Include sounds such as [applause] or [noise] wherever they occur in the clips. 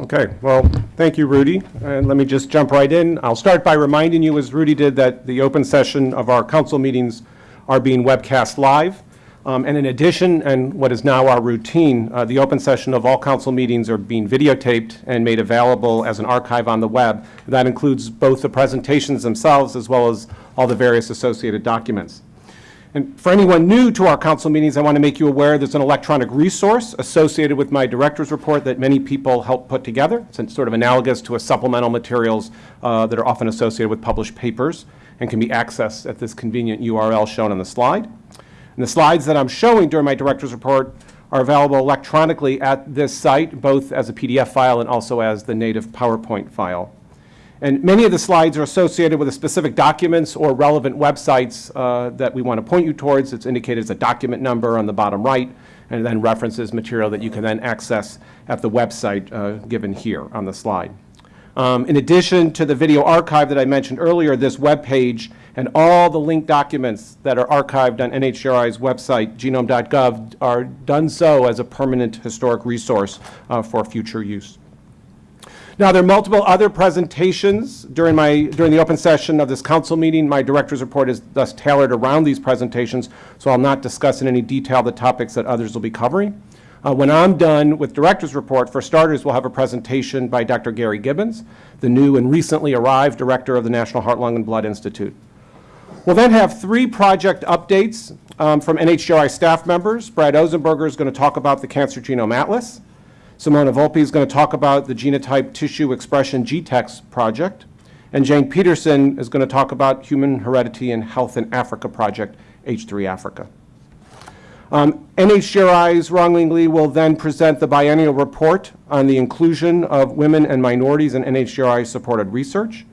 Okay, well, thank you, Rudy. And let me just jump right in. I'll start by reminding you, as Rudy did, that the open session of our council meetings are being webcast live. Um, And in addition, and what is now our routine, uh, the open session of all council meetings are being videotaped and made available as an archive on the web. That includes both the presentations themselves as well as all the various associated documents. And for anyone new to our council meetings, I want to make you aware there's an electronic resource associated with my director's report that many people help put together. It's sort of analogous to a supplemental materials uh, that are often associated with published papers and can be accessed at this convenient URL shown on the slide. And the slides that I'm showing during my director's report are available electronically at this site, both as a PDF file and also as the native PowerPoint file. And many of the slides are associated with specific documents or relevant websites uh, that we want to point you towards. It's indicated as a document number on the bottom right, and then references material that you can then access at the website uh, given here on the slide. Um, in addition to the video archive that I mentioned earlier, this web page and all the linked documents that are archived on NHGRI's website, genome.gov, are done so as a permanent historic resource uh, for future use. Now, there are multiple other presentations during my, during the open session of this council meeting. My director's report is thus tailored around these presentations, so I'll not discuss in any detail the topics that others will be covering. Uh, when I'm done with director's report, for starters, we'll have a presentation by Dr. Gary Gibbons, the new and recently arrived director of the National Heart, Lung, and Blood Institute. We'll then have three project updates um, from NHGRI staff members. Brad Ozenberger is going to talk about the Cancer Genome Atlas. Simona Volpe is going to talk about the Genotype Tissue Expression GTEx project. And Jane Peterson is going to talk about Human Heredity and Health in Africa project, H3 Africa. Um, NHGRI's Rong Lee will then present the biennial report on the inclusion of women and minorities in NHGRI-supported research.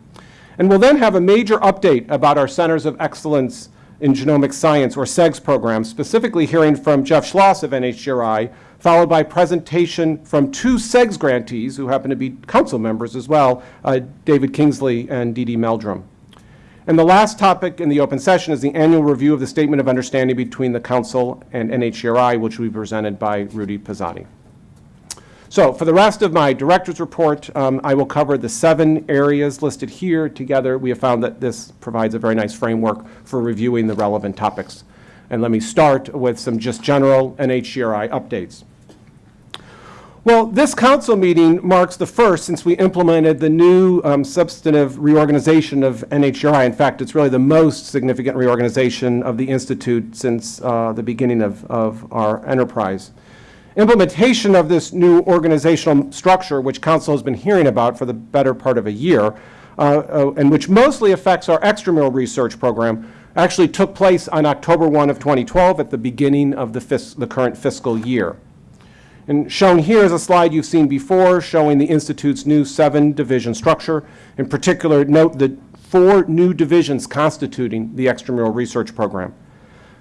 And we'll then have a major update about our Centers of Excellence in Genomic Science, or CEGS program, specifically hearing from Jeff Schloss of NHGRI, followed by presentation from two CEGS grantees who happen to be council members as well, uh, David Kingsley and Dee Dee Meldrum. And the last topic in the open session is the annual review of the Statement of Understanding between the Council and NHGRI, which will be presented by Rudy Pozzatti. So for the rest of my director's report, um, I will cover the seven areas listed here. Together, we have found that this provides a very nice framework for reviewing the relevant topics. And let me start with some just general NHGRI updates. Well, this council meeting marks the first since we implemented the new um, substantive reorganization of NHGRI. In fact, it's really the most significant reorganization of the Institute since uh, the beginning of, of our enterprise. Implementation of this new organizational structure, which Council has been hearing about for the better part of a year, uh, uh, and which mostly affects our extramural research program, actually took place on October 1 of 2012 at the beginning of the, the current fiscal year. And shown here is a slide you've seen before showing the Institute's new seven-division structure. In particular, note the four new divisions constituting the extramural research program.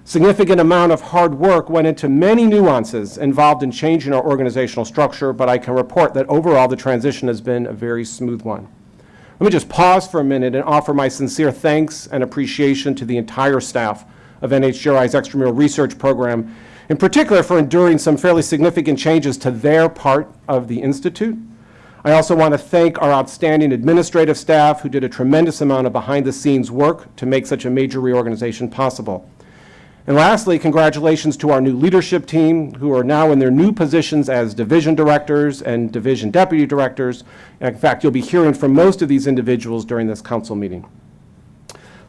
Significant amount of hard work went into many nuances involved in changing our organizational structure, but I can report that overall the transition has been a very smooth one. Let me just pause for a minute and offer my sincere thanks and appreciation to the entire staff of NHGRI's extramural research program, in particular for enduring some fairly significant changes to their part of the Institute. I also want to thank our outstanding administrative staff who did a tremendous amount of behind-the-scenes work to make such a major reorganization possible. And lastly, congratulations to our new leadership team who are now in their new positions as division directors and division deputy directors. In fact, you'll be hearing from most of these individuals during this council meeting.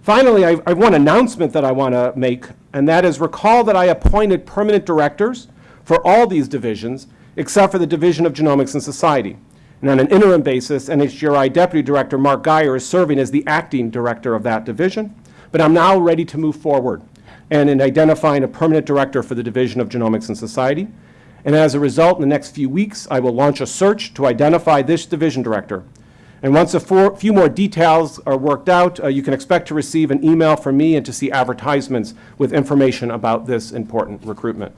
Finally, I, I have one announcement that I want to make, and that is recall that I appointed permanent directors for all these divisions except for the Division of Genomics and Society. And on an interim basis, NHGRI Deputy Director Mark Guyer is serving as the acting director of that division. But I'm now ready to move forward and in identifying a permanent director for the Division of Genomics and Society. And as a result, in the next few weeks, I will launch a search to identify this division director. And once a four, few more details are worked out, uh, you can expect to receive an email from me and to see advertisements with information about this important recruitment.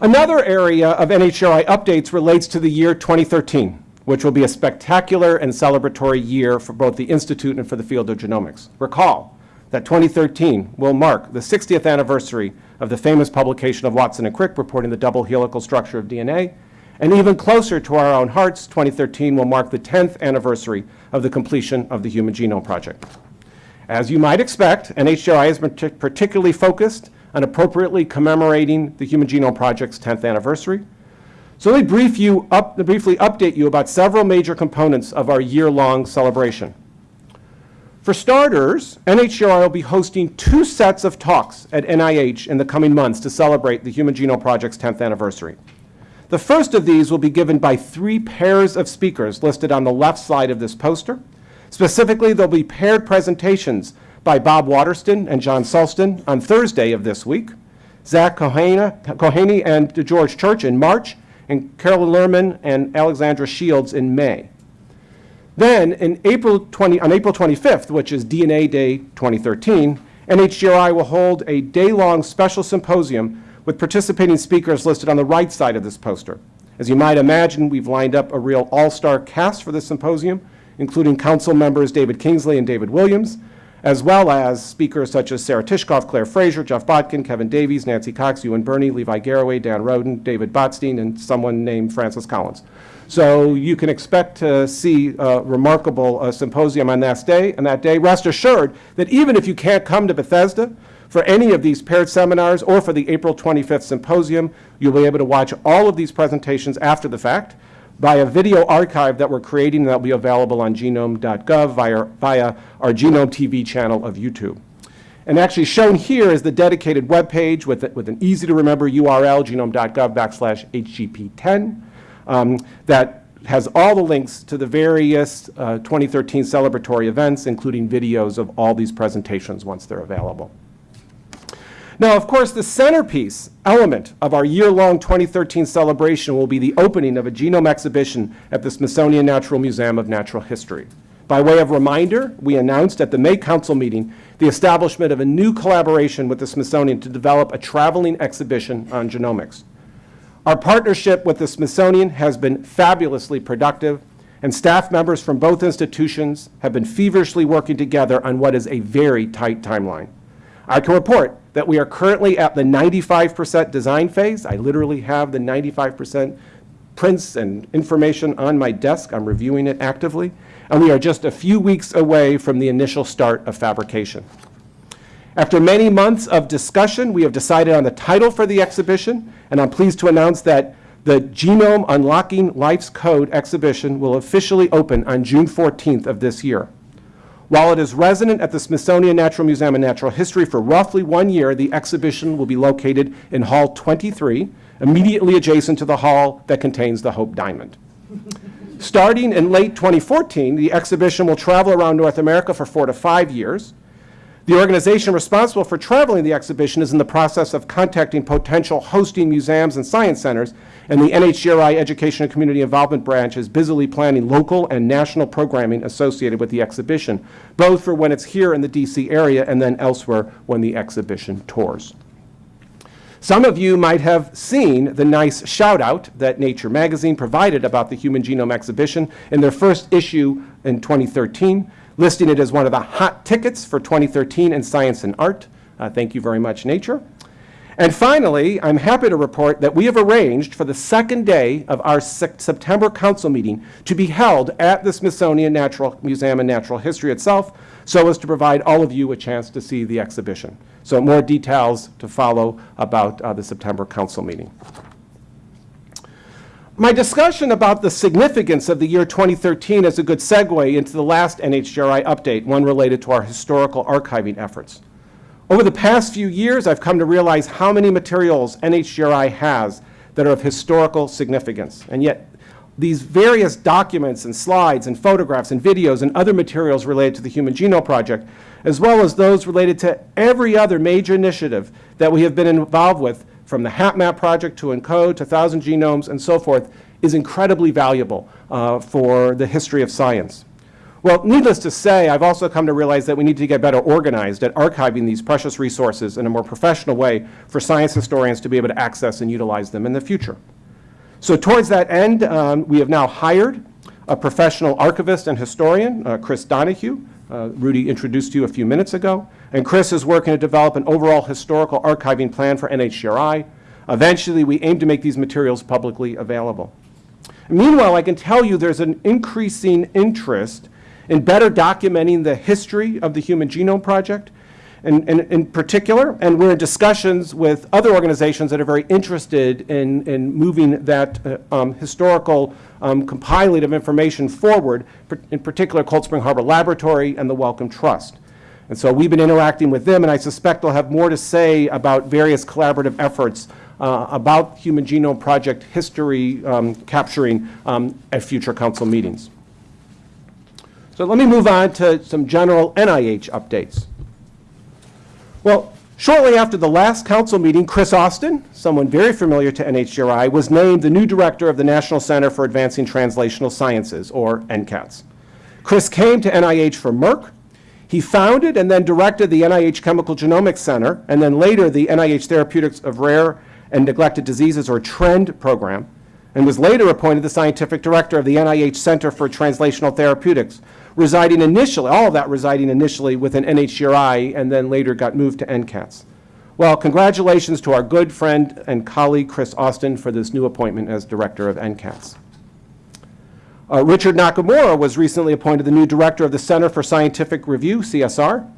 Another area of NHGRI updates relates to the year 2013, which will be a spectacular and celebratory year for both the Institute and for the field of genomics. Recall, that 2013 will mark the 60th anniversary of the famous publication of Watson and Crick reporting the double helical structure of DNA, And even closer to our own hearts, 2013 will mark the 10th anniversary of the completion of the Human Genome Project. As you might expect, NHGRI has been particularly focused on appropriately commemorating the Human Genome Project's 10th anniversary. So let me brief you up, briefly update you about several major components of our year-long celebration. For starters, NHGRI will be hosting two sets of talks at NIH in the coming months to celebrate the Human Genome Project's 10th anniversary. The first of these will be given by three pairs of speakers listed on the left side of this poster. Specifically, there'll be paired presentations by Bob Waterston and John Sulston on Thursday of this week, Zach Kohane Kohaney and George Church in March, and Carolyn Lerman and Alexandra Shields in May. Then, in April 20, on April 25th, which is DNA Day 2013, NHGRI will hold a day-long special symposium with participating speakers listed on the right side of this poster. As you might imagine, we've lined up a real all-star cast for this symposium, including council members David Kingsley and David Williams, as well as speakers such as Sarah Tishkoff, Claire Fraser, Jeff Botkin, Kevin Davies, Nancy Cox, Ewan Birney, Levi Garraway, Dan Roden, David Botstein, and someone named Francis Collins. So you can expect to see a remarkable uh, symposium on that day. And that day, rest assured that even if you can't come to Bethesda for any of these paired seminars or for the April 25th symposium, you'll be able to watch all of these presentations after the fact by a video archive that we're creating that will be available on genome.gov via, via our Genome TV channel of YouTube. And actually shown here is the dedicated web page with, with an easy to remember URL, genome.gov backslash HGP10, um, that has all the links to the various uh, 2013 celebratory events, including videos of all these presentations once they're available. Now, of course, the centerpiece element of our year-long 2013 celebration will be the opening of a genome exhibition at the Smithsonian Natural Museum of Natural History. By way of reminder, we announced at the May Council meeting the establishment of a new collaboration with the Smithsonian to develop a traveling exhibition on genomics. Our partnership with the Smithsonian has been fabulously productive, and staff members from both institutions have been feverishly working together on what is a very tight timeline. I can report that we are currently at the 95% design phase. I literally have the 95% prints and information on my desk. I'm reviewing it actively. And we are just a few weeks away from the initial start of fabrication. After many months of discussion, we have decided on the title for the exhibition, and I'm pleased to announce that the Genome Unlocking Life's Code exhibition will officially open on June 14th of this year. While it is resident at the Smithsonian Natural Museum of Natural History for roughly one year, the exhibition will be located in Hall 23, immediately adjacent to the hall that contains the Hope Diamond. Starting in late 2014, the exhibition will travel around North America for four to five years. The organization responsible for traveling the exhibition is in the process of contacting potential hosting museums and science centers, and the NHGRI Education and Community Involvement Branch is busily planning local and national programming associated with the exhibition, both for when it's here in the DC area and then elsewhere when the exhibition tours. Some of you might have seen the nice shout out that Nature magazine provided about the Human Genome Exhibition in their first issue in 2013 listing it as one of the hot tickets for 2013 in science and art. Uh, thank you very much, Nature. And finally, I'm happy to report that we have arranged for the second day of our September council meeting to be held at the Smithsonian Natural Museum and Natural History itself, so as to provide all of you a chance to see the exhibition. So more details to follow about uh, the September council meeting. My discussion about the significance of the year 2013 is a good segue into the last NHGRI update, one related to our historical archiving efforts. Over the past few years, I've come to realize how many materials NHGRI has that are of historical significance. And yet, these various documents and slides and photographs and videos and other materials related to the Human Genome Project, as well as those related to every other major initiative that we have been involved with, from the HapMap project to ENCODE to Thousand Genomes and so forth, is incredibly valuable uh, for the history of science. Well, needless to say, I've also come to realize that we need to get better organized at archiving these precious resources in a more professional way for science historians to be able to access and utilize them in the future. So towards that end, um, we have now hired a professional archivist and historian, uh, Chris Donohue, uh, Rudy introduced to you a few minutes ago. And Chris is working to develop an overall historical archiving plan for NHGRI. Eventually, we aim to make these materials publicly available. Meanwhile, I can tell you there's an increasing interest in better documenting the history of the Human Genome Project in, in, in particular, and we're in discussions with other organizations that are very interested in, in moving that uh, um, historical um, compiling of information forward, in particular Cold Spring Harbor Laboratory and the Wellcome Trust. And so we've been interacting with them, and I suspect they'll have more to say about various collaborative efforts uh, about Human Genome Project history um, capturing um, at future council meetings. So let me move on to some general NIH updates. Well, shortly after the last council meeting, Chris Austin, someone very familiar to NHGRI, was named the new director of the National Center for Advancing Translational Sciences, or NCATS. Chris came to NIH from Merck. He founded and then directed the NIH Chemical Genomics Center, and then later the NIH Therapeutics of Rare and Neglected Diseases, or TRND program, and was later appointed the scientific director of the NIH Center for Translational Therapeutics, residing initially, all of that residing initially within NHGRI and then later got moved to NCATS. Well, congratulations to our good friend and colleague Chris Austin for this new appointment as director of NCATS. Uh, Richard Nakamura was recently appointed the new director of the Center for Scientific Review, CSR.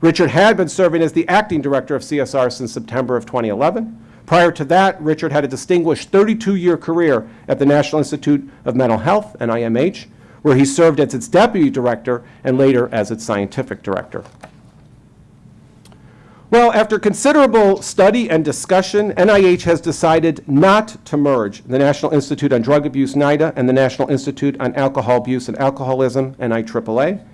Richard had been serving as the acting director of CSR since September of 2011. Prior to that, Richard had a distinguished 32-year career at the National Institute of Mental Health, NIMH, where he served as its deputy director and later as its scientific director. Well, after considerable study and discussion, NIH has decided not to merge the National Institute on Drug Abuse, NIDA, and the National Institute on Alcohol Abuse and Alcoholism, NIAAA.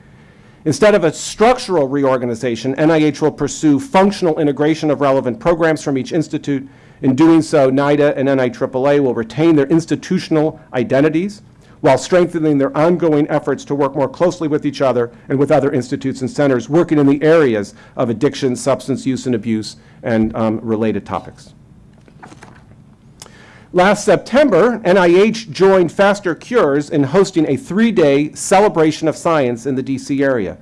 Instead of a structural reorganization, NIH will pursue functional integration of relevant programs from each institute. In doing so, NIDA and NIAAA will retain their institutional identities while strengthening their ongoing efforts to work more closely with each other and with other institutes and centers working in the areas of addiction, substance use and abuse, and um, related topics. Last September, NIH joined Faster Cures in hosting a three-day celebration of science in the DC area.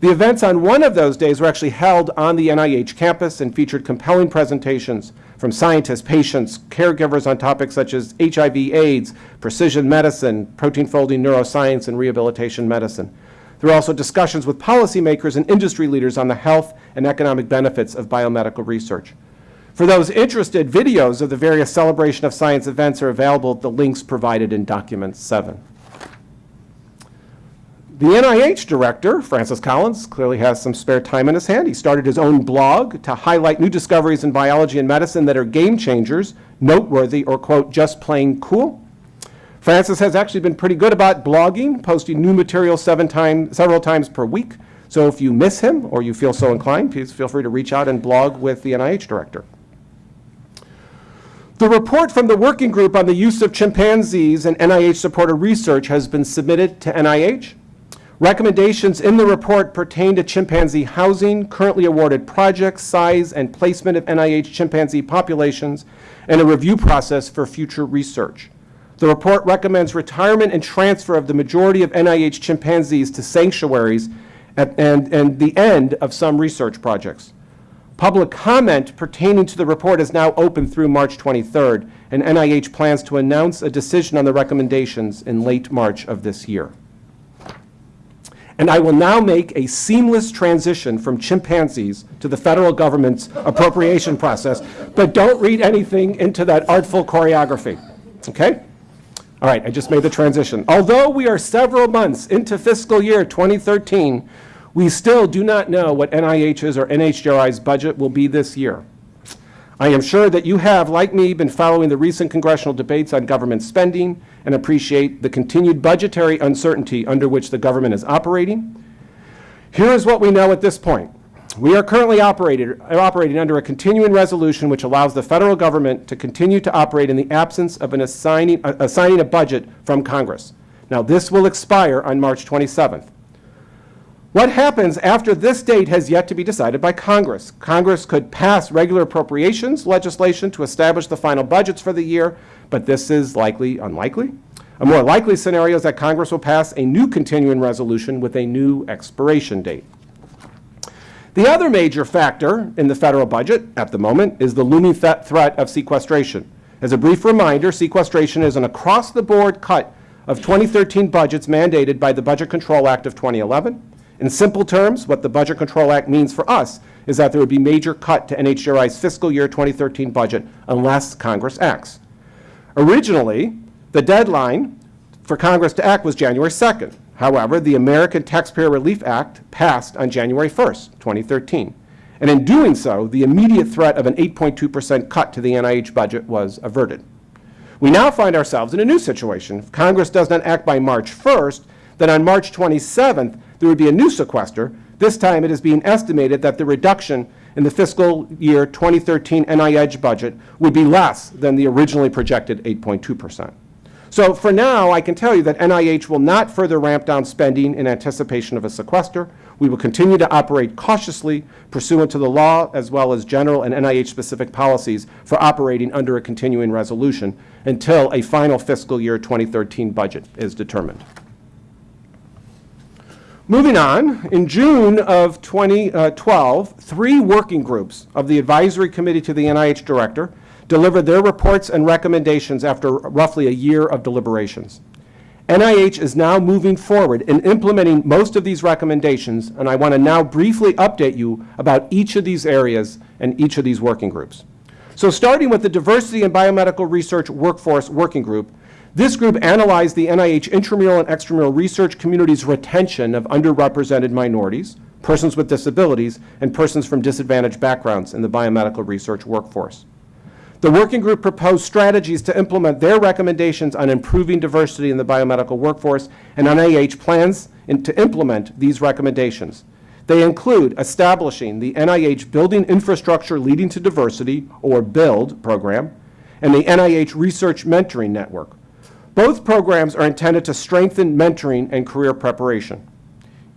The events on one of those days were actually held on the NIH campus and featured compelling presentations from scientists, patients, caregivers on topics such as HIV, AIDS, precision medicine, protein folding neuroscience, and rehabilitation medicine. There were also discussions with policymakers and industry leaders on the health and economic benefits of biomedical research. For those interested, videos of the various Celebration of Science events are available at the links provided in Document 7. The NIH director, Francis Collins, clearly has some spare time in his hand. He started his own blog to highlight new discoveries in biology and medicine that are game changers, noteworthy, or, quote, just plain cool. Francis has actually been pretty good about blogging, posting new material time, several times per week. So if you miss him or you feel so inclined, please feel free to reach out and blog with the NIH director. The report from the working group on the use of chimpanzees in NIH-supported research has been submitted to NIH. Recommendations in the report pertain to chimpanzee housing, currently awarded projects, size, and placement of NIH chimpanzee populations, and a review process for future research. The report recommends retirement and transfer of the majority of NIH chimpanzees to sanctuaries at, and, and the end of some research projects. Public comment pertaining to the report is now open through March 23rd, and NIH plans to announce a decision on the recommendations in late March of this year. And I will now make a seamless transition from chimpanzees to the federal government's appropriation process, but don't read anything into that artful choreography, okay? All right, I just made the transition. Although we are several months into fiscal year 2013, we still do not know what NIH's or NHGRI's budget will be this year. I am sure that you have, like me, been following the recent congressional debates on government spending and appreciate the continued budgetary uncertainty under which the government is operating. Here is what we know at this point. We are currently operated, operating under a continuing resolution which allows the federal government to continue to operate in the absence of an assigning, uh, assigning a budget from Congress. Now, this will expire on March 27th. What happens after this date has yet to be decided by Congress. Congress could pass regular appropriations legislation to establish the final budgets for the year, but this is likely unlikely. A more likely scenario is that Congress will pass a new continuing resolution with a new expiration date. The other major factor in the federal budget at the moment is the looming th threat of sequestration. As a brief reminder, sequestration is an across-the-board cut of 2013 budgets mandated by the Budget Control Act of 2011. In simple terms, what the Budget Control Act means for us is that there would be major cut to NHGRI's fiscal year 2013 budget unless Congress acts. Originally, the deadline for Congress to act was January 2nd. However, the American Taxpayer Relief Act passed on January 1st, 2013. And in doing so, the immediate threat of an 8.2% cut to the NIH budget was averted. We now find ourselves in a new situation. If Congress does not act by March 1st, then on March 27th, there would be a new sequester. This time it is being estimated that the reduction in the fiscal year 2013 NIH budget would be less than the originally projected 8.2%. So for now, I can tell you that NIH will not further ramp down spending in anticipation of a sequester. We will continue to operate cautiously pursuant to the law as well as general and NIH-specific policies for operating under a continuing resolution until a final fiscal year 2013 budget is determined. Moving on, in June of 2012, uh, three working groups of the Advisory Committee to the NIH Director delivered their reports and recommendations after roughly a year of deliberations. NIH is now moving forward in implementing most of these recommendations, and I want to now briefly update you about each of these areas and each of these working groups. So starting with the Diversity in Biomedical Research Workforce Working Group, this group analyzed the NIH intramural and extramural research community's retention of underrepresented minorities, persons with disabilities, and persons from disadvantaged backgrounds in the biomedical research workforce. The working group proposed strategies to implement their recommendations on improving diversity in the biomedical workforce, and NIH plans in, to implement these recommendations. They include establishing the NIH Building Infrastructure Leading to Diversity, or BUILD program, and the NIH Research Mentoring Network. Both programs are intended to strengthen mentoring and career preparation.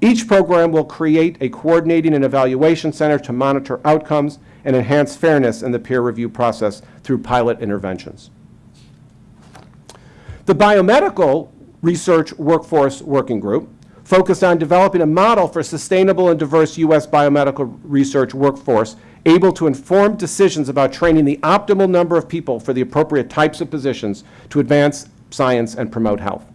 Each program will create a coordinating and evaluation center to monitor outcomes and enhance fairness in the peer review process through pilot interventions. The Biomedical Research Workforce Working Group focused on developing a model for sustainable and diverse U.S. biomedical research workforce able to inform decisions about training the optimal number of people for the appropriate types of positions to advance science and promote health.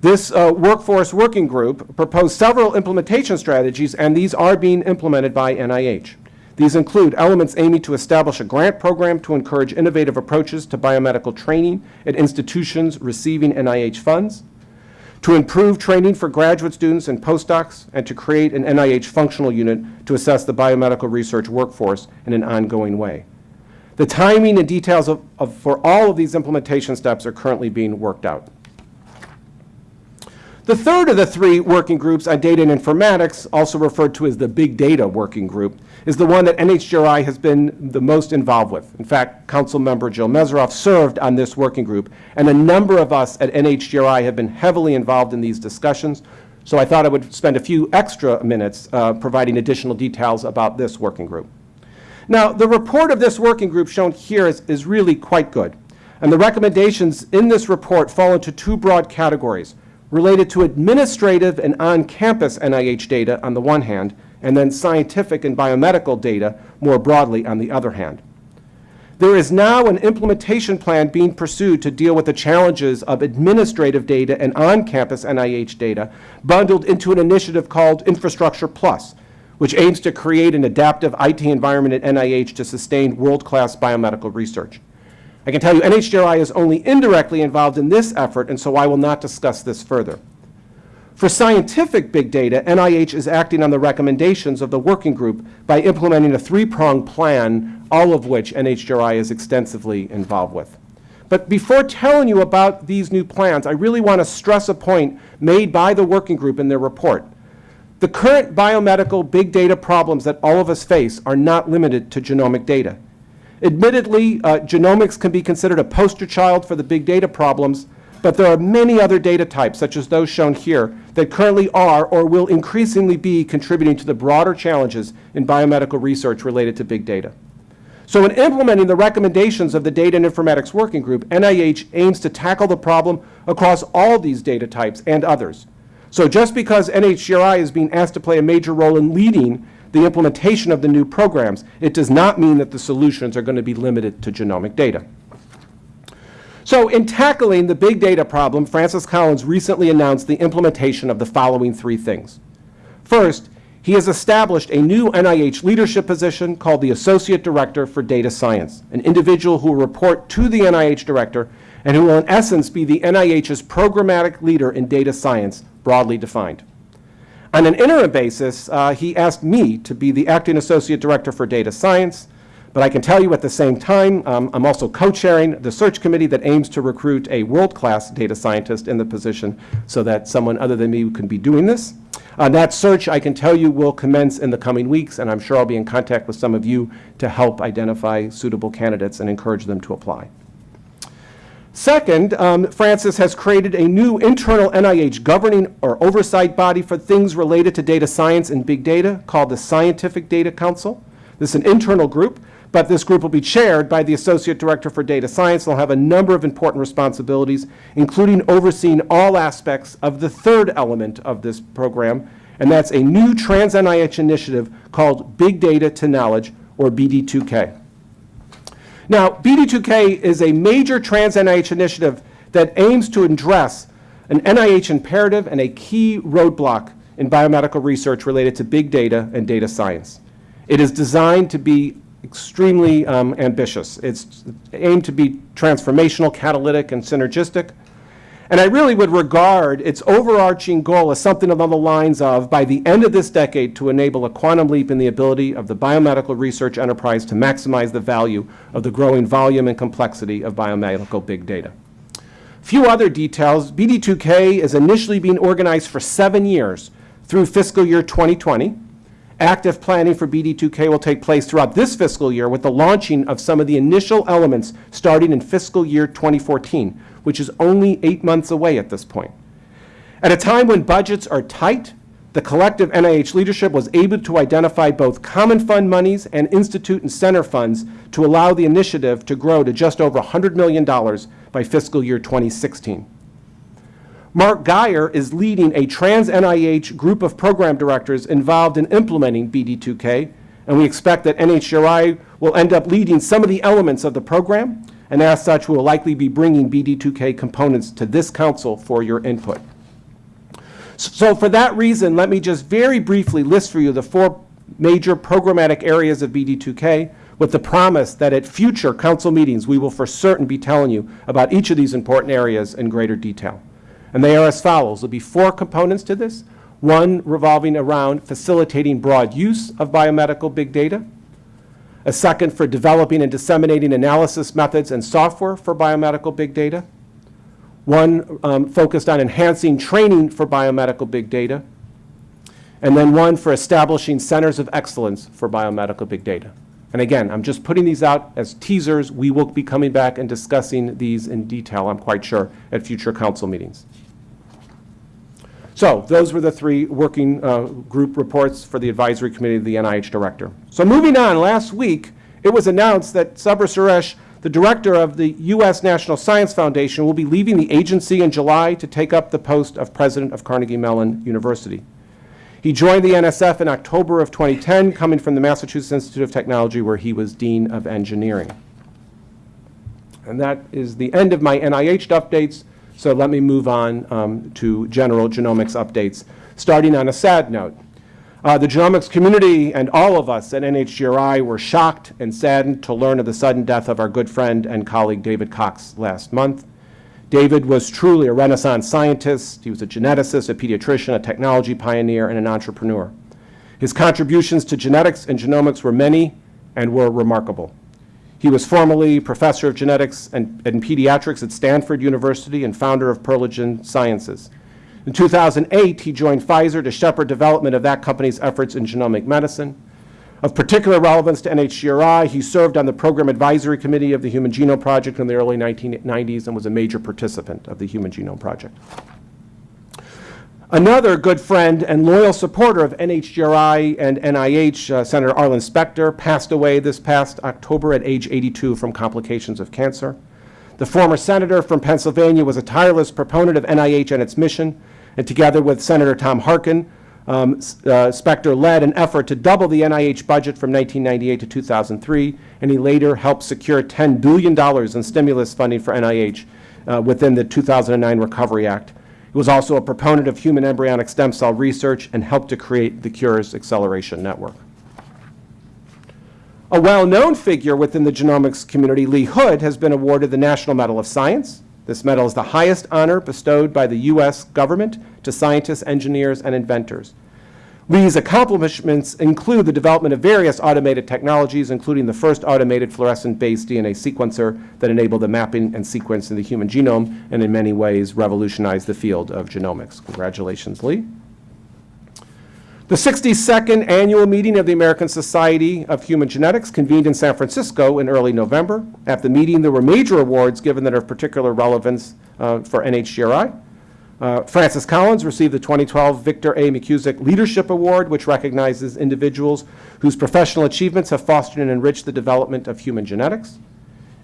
This uh, workforce working group proposed several implementation strategies, and these are being implemented by NIH. These include elements aiming to establish a grant program to encourage innovative approaches to biomedical training at institutions receiving NIH funds, to improve training for graduate students and postdocs, and to create an NIH functional unit to assess the biomedical research workforce in an ongoing way. The timing and details of, of, for all of these implementation steps are currently being worked out. The third of the three working groups on data and informatics, also referred to as the Big Data Working Group, is the one that NHGRI has been the most involved with. In fact, Council Member Jill Mesirov served on this working group, and a number of us at NHGRI have been heavily involved in these discussions, so I thought I would spend a few extra minutes uh, providing additional details about this working group. Now, the report of this working group shown here is, is really quite good, and the recommendations in this report fall into two broad categories related to administrative and on-campus NIH data on the one hand, and then scientific and biomedical data more broadly on the other hand. There is now an implementation plan being pursued to deal with the challenges of administrative data and on-campus NIH data bundled into an initiative called Infrastructure Plus, which aims to create an adaptive IT environment at NIH to sustain world-class biomedical research. I can tell you NHGRI is only indirectly involved in this effort, and so I will not discuss this further. For scientific big data, NIH is acting on the recommendations of the working group by implementing a three-pronged plan, all of which NHGRI is extensively involved with. But before telling you about these new plans, I really want to stress a point made by the working group in their report. The current biomedical big data problems that all of us face are not limited to genomic data. Admittedly, uh, genomics can be considered a poster child for the big data problems, but there are many other data types, such as those shown here, that currently are or will increasingly be contributing to the broader challenges in biomedical research related to big data. So in implementing the recommendations of the Data and Informatics Working Group, NIH aims to tackle the problem across all these data types and others. So just because NHGRI is being asked to play a major role in leading the implementation of the new programs, it does not mean that the solutions are going to be limited to genomic data. So in tackling the big data problem, Francis Collins recently announced the implementation of the following three things. First, he has established a new NIH leadership position called the Associate Director for Data Science, an individual who will report to the NIH Director and who will in essence be the NIH's programmatic leader in data science, broadly defined. On an interim basis, uh, he asked me to be the Acting Associate Director for Data Science, but I can tell you at the same time, um, I'm also co-chairing the search committee that aims to recruit a world-class data scientist in the position so that someone other than me can be doing this. Uh, that search, I can tell you, will commence in the coming weeks, and I'm sure I'll be in contact with some of you to help identify suitable candidates and encourage them to apply. Second, um, Francis has created a new internal NIH governing or oversight body for things related to data science and big data called the Scientific Data Council. This is an internal group, but this group will be chaired by the Associate Director for Data Science. They'll have a number of important responsibilities, including overseeing all aspects of the third element of this program, and that's a new trans-NIH initiative called Big Data to Knowledge, or BD2K. Now, BD2K is a major trans-NIH initiative that aims to address an NIH imperative and a key roadblock in biomedical research related to big data and data science. It is designed to be extremely um, ambitious. It's aimed to be transformational, catalytic, and synergistic. And I really would regard its overarching goal as something along the lines of, by the end of this decade, to enable a quantum leap in the ability of the biomedical research enterprise to maximize the value of the growing volume and complexity of biomedical big data. Few other details. BD2K is initially being organized for seven years through fiscal year 2020. Active planning for BD2K will take place throughout this fiscal year with the launching of some of the initial elements starting in fiscal year 2014 which is only eight months away at this point. At a time when budgets are tight, the collective NIH leadership was able to identify both common fund monies and institute and center funds to allow the initiative to grow to just over $100 million by fiscal year 2016. Mark Guyer is leading a trans-NIH group of program directors involved in implementing BD2K, and we expect that NHGRI will end up leading some of the elements of the program, and as such, we will likely be bringing BD2K components to this council for your input. So for that reason, let me just very briefly list for you the four major programmatic areas of BD2K with the promise that at future council meetings, we will for certain be telling you about each of these important areas in greater detail. And they are as follows. There'll be four components to this. One revolving around facilitating broad use of biomedical big data a second for developing and disseminating analysis methods and software for biomedical big data, one um, focused on enhancing training for biomedical big data, and then one for establishing centers of excellence for biomedical big data. And again, I'm just putting these out as teasers. We will be coming back and discussing these in detail, I'm quite sure, at future council meetings. So those were the three working uh, group reports for the advisory committee of the NIH director. So moving on, last week it was announced that Subra Suresh, the director of the U.S. National Science Foundation, will be leaving the agency in July to take up the post of president of Carnegie Mellon University. He joined the NSF in October of 2010, coming from the Massachusetts Institute of Technology, where he was Dean of Engineering. And that is the end of my NIH updates. So let me move on um, to general genomics updates, starting on a sad note. Uh, the genomics community and all of us at NHGRI were shocked and saddened to learn of the sudden death of our good friend and colleague David Cox last month. David was truly a renaissance scientist. He was a geneticist, a pediatrician, a technology pioneer, and an entrepreneur. His contributions to genetics and genomics were many and were remarkable. He was formerly professor of genetics and, and pediatrics at Stanford University and founder of Perlegen Sciences. In 2008, he joined Pfizer to shepherd development of that company's efforts in genomic medicine. Of particular relevance to NHGRI, he served on the Program Advisory Committee of the Human Genome Project in the early 1990s and was a major participant of the Human Genome Project. Another good friend and loyal supporter of NHGRI and NIH, uh, Senator Arlen Specter, passed away this past October at age 82 from complications of cancer. The former senator from Pennsylvania was a tireless proponent of NIH and its mission, and together with Senator Tom Harkin, um, uh, Specter led an effort to double the NIH budget from 1998 to 2003, and he later helped secure $10 billion in stimulus funding for NIH uh, within the 2009 Recovery Act. Was also a proponent of human embryonic stem cell research and helped to create the Cures Acceleration Network. A well-known figure within the genomics community, Lee Hood, has been awarded the National Medal of Science. This medal is the highest honor bestowed by the U.S. government to scientists, engineers, and inventors. Lee's accomplishments include the development of various automated technologies, including the first automated fluorescent-based DNA sequencer that enabled the mapping and sequencing of the human genome, and in many ways revolutionized the field of genomics. Congratulations, Lee. The 62nd annual meeting of the American Society of Human Genetics convened in San Francisco in early November. At the meeting, there were major awards given that are of particular relevance uh, for NHGRI. Uh, Francis Collins received the 2012 Victor A. McKusick Leadership Award, which recognizes individuals whose professional achievements have fostered and enriched the development of human genetics.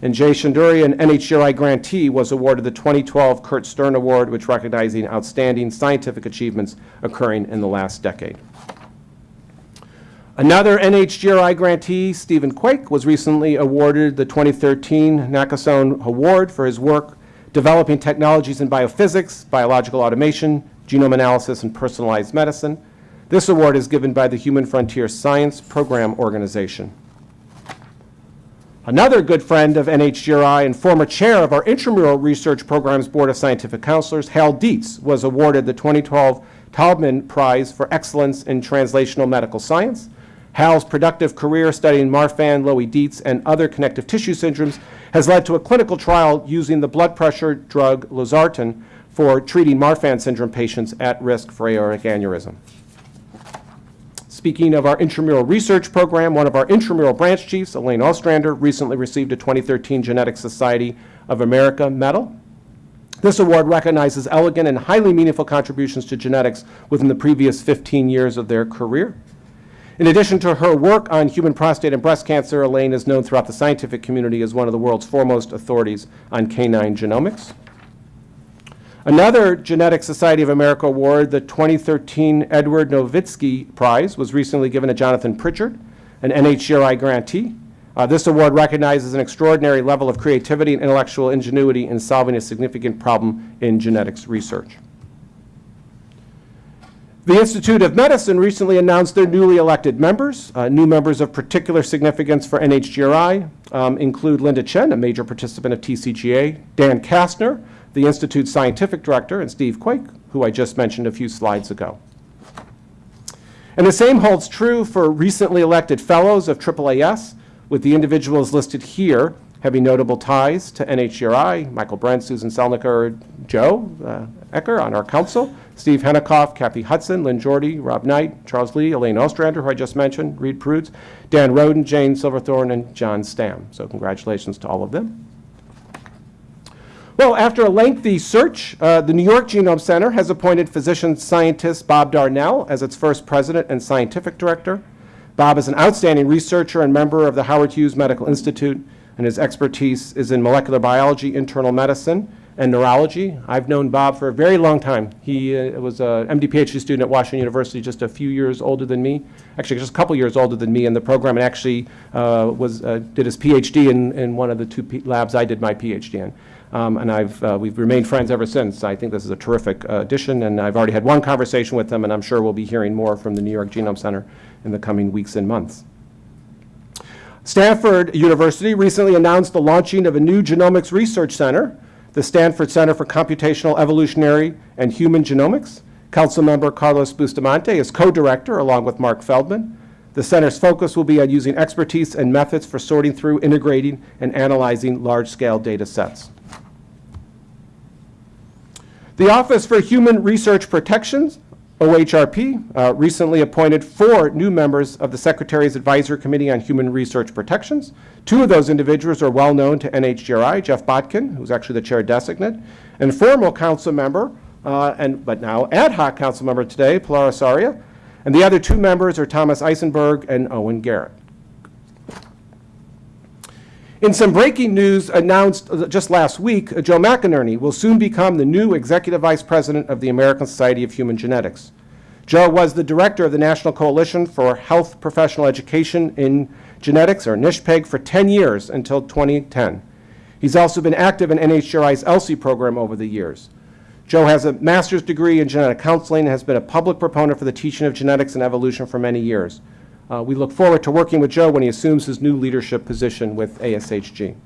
And Jay Shendure, an NHGRI grantee, was awarded the 2012 Curt Stern Award, which recognizes outstanding scientific achievements occurring in the last decade. Another NHGRI grantee, Stephen Quake, was recently awarded the 2013 Nakasone Award for his work developing technologies in biophysics, biological automation, genome analysis, and personalized medicine. This award is given by the Human Frontier Science Program Organization. Another good friend of NHGRI and former chair of our Intramural Research Program's Board of Scientific Counselors, Hal Dietz, was awarded the 2012 Taubman Prize for Excellence in Translational Medical Science. Hal's productive career studying Marfan, Loeys Dietz, and other connective tissue syndromes has led to a clinical trial using the blood pressure drug losartan for treating Marfan syndrome patients at risk for aortic aneurysm. Speaking of our intramural research program, one of our intramural branch chiefs, Elaine Ostrander, recently received a 2013 Genetic Society of America Medal. This award recognizes elegant and highly meaningful contributions to genetics within the previous 15 years of their career. In addition to her work on human prostate and breast cancer, Elaine is known throughout the scientific community as one of the world's foremost authorities on canine genomics. Another Genetic Society of America award, the 2013 Edward Novitski Prize, was recently given to Jonathan Pritchard, an NHGRI grantee. Uh, this award recognizes an extraordinary level of creativity and intellectual ingenuity in solving a significant problem in genetics research. The Institute of Medicine recently announced their newly elected members. Uh, new members of particular significance for NHGRI um, include Lynda Chin, a major participant of TCGA, Dan Kastner, the Institute's scientific director, and Steve Quake, who I just mentioned a few slides ago. And the same holds true for recently elected fellows of AAAS, with the individuals listed here having notable ties to NHGRI, Michael Brent, Susan Celniker, Joe uh, Ecker on our council, Steve Henikoff, Kathy Hudson, Lynn Jorde, Rob Knight, Charles Lee, Elaine Ostrander, who I just mentioned, Reed Prudes, Dan Roden, Jane Silverthorne, and John Stam. So congratulations to all of them. Well, after a lengthy search, uh, the New York Genome Center has appointed physician scientist Bob Darnell as its first president and scientific director. Bob is an outstanding researcher and member of the Howard Hughes Medical Institute, and his expertise is in molecular biology, internal medicine, and neurology. I've known Bob for a very long time. He uh, was a MD PhD student at Washington University, just a few years older than me. Actually, just a couple years older than me in the program, and actually uh, was uh, did his PhD in, in one of the two P labs I did my PhD in. Um, and I've, uh, we've remained friends ever since. I think this is a terrific uh, addition, and I've already had one conversation with him, and I'm sure we'll be hearing more from the New York Genome Center in the coming weeks and months. Stanford University recently announced the launching of a new genomics research center the Stanford Center for Computational Evolutionary and Human Genomics. Councilmember Carlos Bustamante is co-director along with Mark Feldman. The center's focus will be on using expertise and methods for sorting through, integrating, and analyzing large-scale data sets. The Office for Human Research Protections OHRP uh, recently appointed four new members of the Secretary's Advisory Committee on Human Research Protections. Two of those individuals are well known to NHGRI, Jeff Botkin, who's actually the chair designate, and former council member, uh, and, but now ad hoc council member today, Pilar Ossorio. And the other two members are Thomas Eisenberg and Owen Garrett. In some breaking news announced uh, just last week, uh, Joe McInerney will soon become the new Executive Vice President of the American Society of Human Genetics. Joe was the director of the National Coalition for Health Professional Education in Genetics, or NCHPEG, for 10 years until 2010. He's also been active in NHGRI's ELSI program over the years. Joe has a master's degree in genetic counseling and has been a public proponent for the teaching of genetics and evolution for many years. Uh, we look forward to working with Joe when he assumes his new leadership position with ASHG.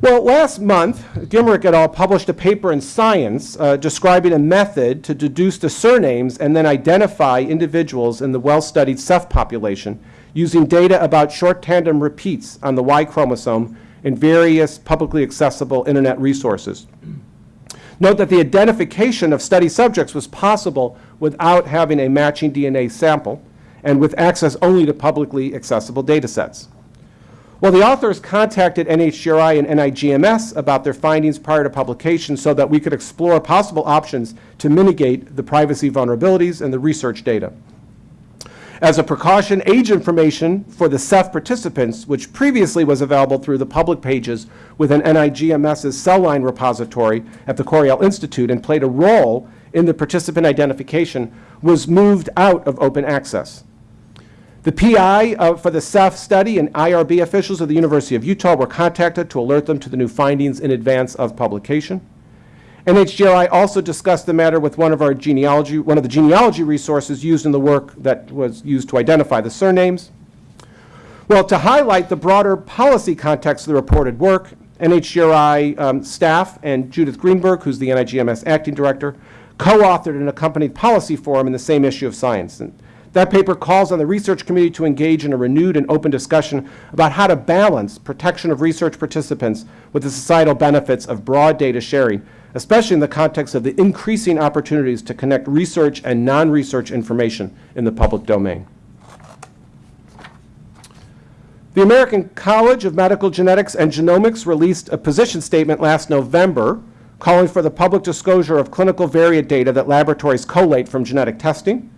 Well, last month, Gymrek et al. published a paper in Science uh, describing a method to deduce the surnames and then identify individuals in the well-studied Ceph population using data about short tandem repeats on the Y chromosome in various publicly accessible internet resources. Note that the identification of study subjects was possible without having a matching DNA sample and with access only to publicly accessible data sets. Well, the authors contacted NHGRI and NIGMS about their findings prior to publication so that we could explore possible options to mitigate the privacy vulnerabilities in the research data. As a precaution, age information for the Ceph participants, which previously was available through the public pages within NIGMS's cell line repository at the Coriell Institute and played a role in the participant identification, was moved out of open access. The PI uh, for the Ceph study and IRB officials of the University of Utah were contacted to alert them to the new findings in advance of publication. NHGRI also discussed the matter with one of our genealogy, one of the genealogy resources used in the work that was used to identify the surnames. Well, to highlight the broader policy context of the reported work, NHGRI um, staff and Judith Greenberg, who's the NIGMS acting director, co-authored an accompanied policy forum in the same issue of Science. And that paper calls on the research community to engage in a renewed and open discussion about how to balance protection of research participants with the societal benefits of broad data sharing especially in the context of the increasing opportunities to connect research and non-research information in the public domain. The American College of Medical Genetics and Genomics released a position statement last November calling for the public disclosure of clinical variant data that laboratories collate from genetic testing.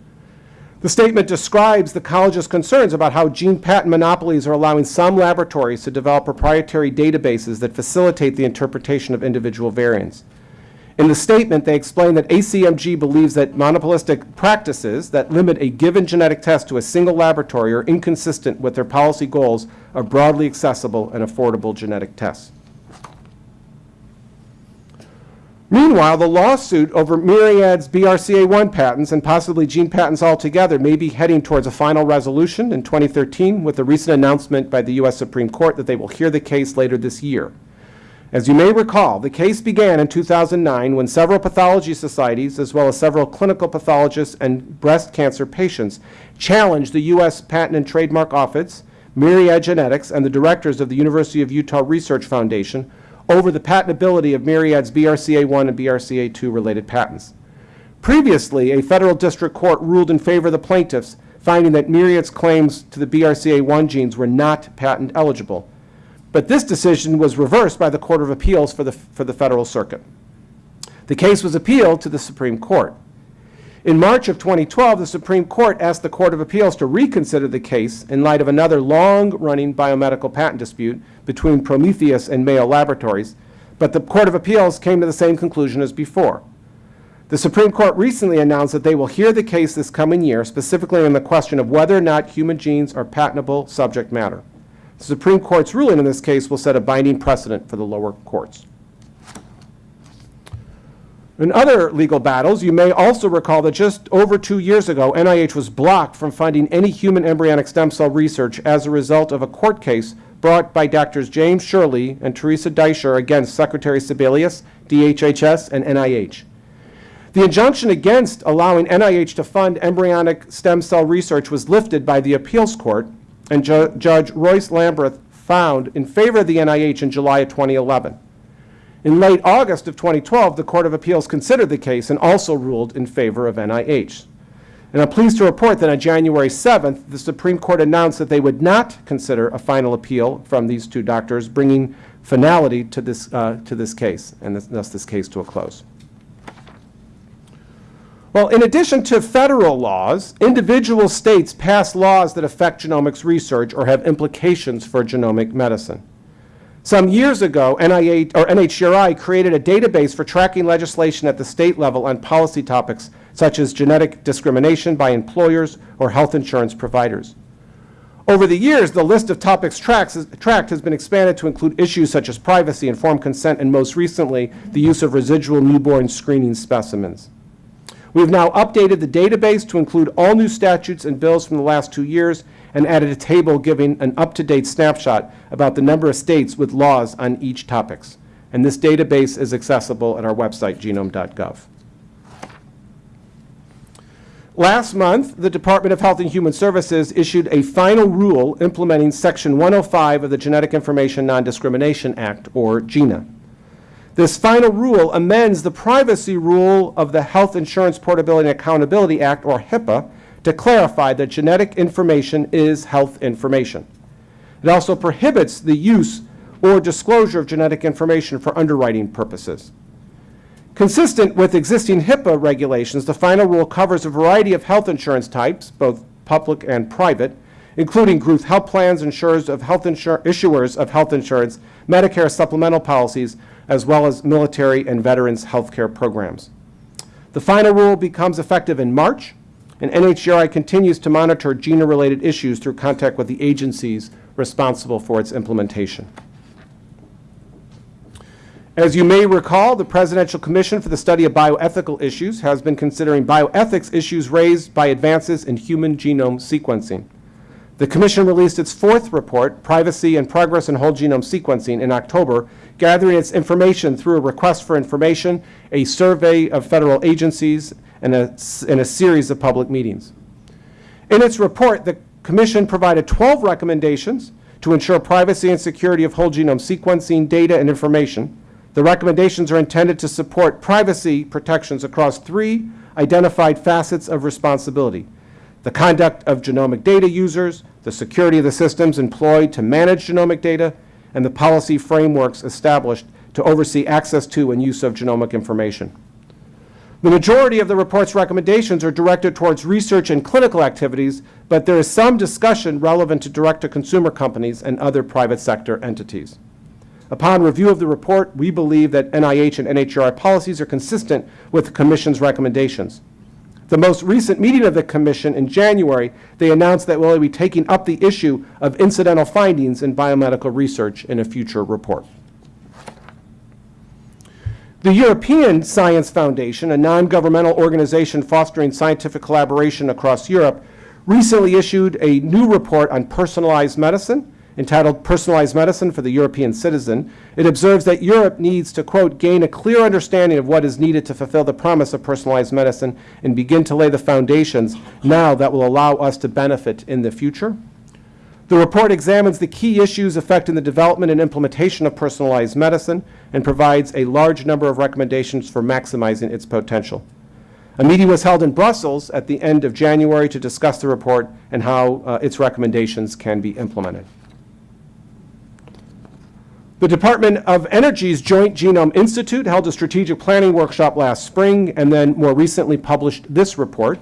The statement describes the college's concerns about how gene patent monopolies are allowing some laboratories to develop proprietary databases that facilitate the interpretation of individual variants. In the statement, they explain that ACMG believes that monopolistic practices that limit a given genetic test to a single laboratory are inconsistent with their policy goals of broadly accessible and affordable genetic tests. Meanwhile, the lawsuit over Myriad's BRCA1 patents and possibly gene patents altogether may be heading towards a final resolution in 2013 with the recent announcement by the U.S. Supreme Court that they will hear the case later this year. As you may recall, the case began in 2009 when several pathology societies, as well as several clinical pathologists and breast cancer patients, challenged the U.S. Patent and Trademark Office, Myriad Genetics, and the directors of the University of Utah Research Foundation over the patentability of Myriad's BRCA1 and BRCA2 related patents. Previously, a federal district court ruled in favor of the plaintiffs, finding that Myriad's claims to the BRCA1 genes were not patent eligible. But this decision was reversed by the Court of Appeals for the, for the Federal Circuit. The case was appealed to the Supreme Court. In March of 2012, the Supreme Court asked the Court of Appeals to reconsider the case in light of another long-running biomedical patent dispute between Prometheus and Mayo Laboratories, but the Court of Appeals came to the same conclusion as before. The Supreme Court recently announced that they will hear the case this coming year, specifically on the question of whether or not human genes are patentable subject matter. The Supreme Court's ruling in this case will set a binding precedent for the lower courts. In other legal battles, you may also recall that just over two years ago, NIH was blocked from funding any human embryonic stem cell research as a result of a court case brought by Drs. James Sherley and Teresa Deisher against Secretary Sebelius, DHHS, and NIH. The injunction against allowing NIH to fund embryonic stem cell research was lifted by the appeals court, and Ju Judge Royce Lamberth found in favor of the NIH in July of 2011. In late August of 2012, the Court of Appeals considered the case and also ruled in favor of NIH. And I'm pleased to report that on January 7th, the Supreme Court announced that they would not consider a final appeal from these two doctors, bringing finality to this, uh, to this case, and this, thus this case to a close. Well, in addition to federal laws, individual states pass laws that affect genomics research or have implications for genomic medicine. Some years ago, NIH, or NHGRI created a database for tracking legislation at the state level on policy topics such as genetic discrimination by employers or health insurance providers. Over the years, the list of topics tracked has been expanded to include issues such as privacy, informed consent, and most recently, the use of residual newborn screening specimens. We've now updated the database to include all new statutes and bills from the last two years and added a table giving an up-to-date snapshot about the number of states with laws on each topics. And this database is accessible at our website, genome.gov. Last month, the Department of Health and Human Services issued a final rule implementing Section 105 of the Genetic Information Non-Discrimination Act, or GINA. This final rule amends the privacy rule of the Health Insurance Portability and Accountability Act, or HIPAA, to clarify that genetic information is health information. It also prohibits the use or disclosure of genetic information for underwriting purposes. Consistent with existing HIPAA regulations, the final rule covers a variety of health insurance types, both public and private, including group health plans, insurers of health insur issuers of health insurance, Medicare supplemental policies, as well as military and veterans health care programs. The final rule becomes effective in March, and NHGRI continues to monitor GINA-related issues through contact with the agencies responsible for its implementation. As you may recall, the Presidential Commission for the Study of Bioethical Issues has been considering bioethics issues raised by advances in human genome sequencing. The Commission released its fourth report, Privacy and Progress in Whole Genome Sequencing, in October, gathering its information through a request for information, a survey of federal agencies, and a, and a series of public meetings. In its report, the Commission provided 12 recommendations to ensure privacy and security of whole genome sequencing data and information, the recommendations are intended to support privacy protections across three identified facets of responsibility. The conduct of genomic data users, the security of the systems employed to manage genomic data, and the policy frameworks established to oversee access to and use of genomic information. The majority of the report's recommendations are directed towards research and clinical activities, but there is some discussion relevant to direct-to-consumer companies and other private sector entities. Upon review of the report, we believe that NIH and NHGRI policies are consistent with the Commission's recommendations. The most recent meeting of the Commission in January, they announced that we'll be taking up the issue of incidental findings in biomedical research in a future report. The European Science Foundation, a non-governmental organization fostering scientific collaboration across Europe, recently issued a new report on personalized medicine entitled Personalized Medicine for the European Citizen, it observes that Europe needs to, quote, gain a clear understanding of what is needed to fulfill the promise of personalized medicine and begin to lay the foundations now that will allow us to benefit in the future. The report examines the key issues affecting the development and implementation of personalized medicine and provides a large number of recommendations for maximizing its potential. A meeting was held in Brussels at the end of January to discuss the report and how uh, its recommendations can be implemented. The Department of Energy's Joint Genome Institute held a strategic planning workshop last spring and then more recently published this report.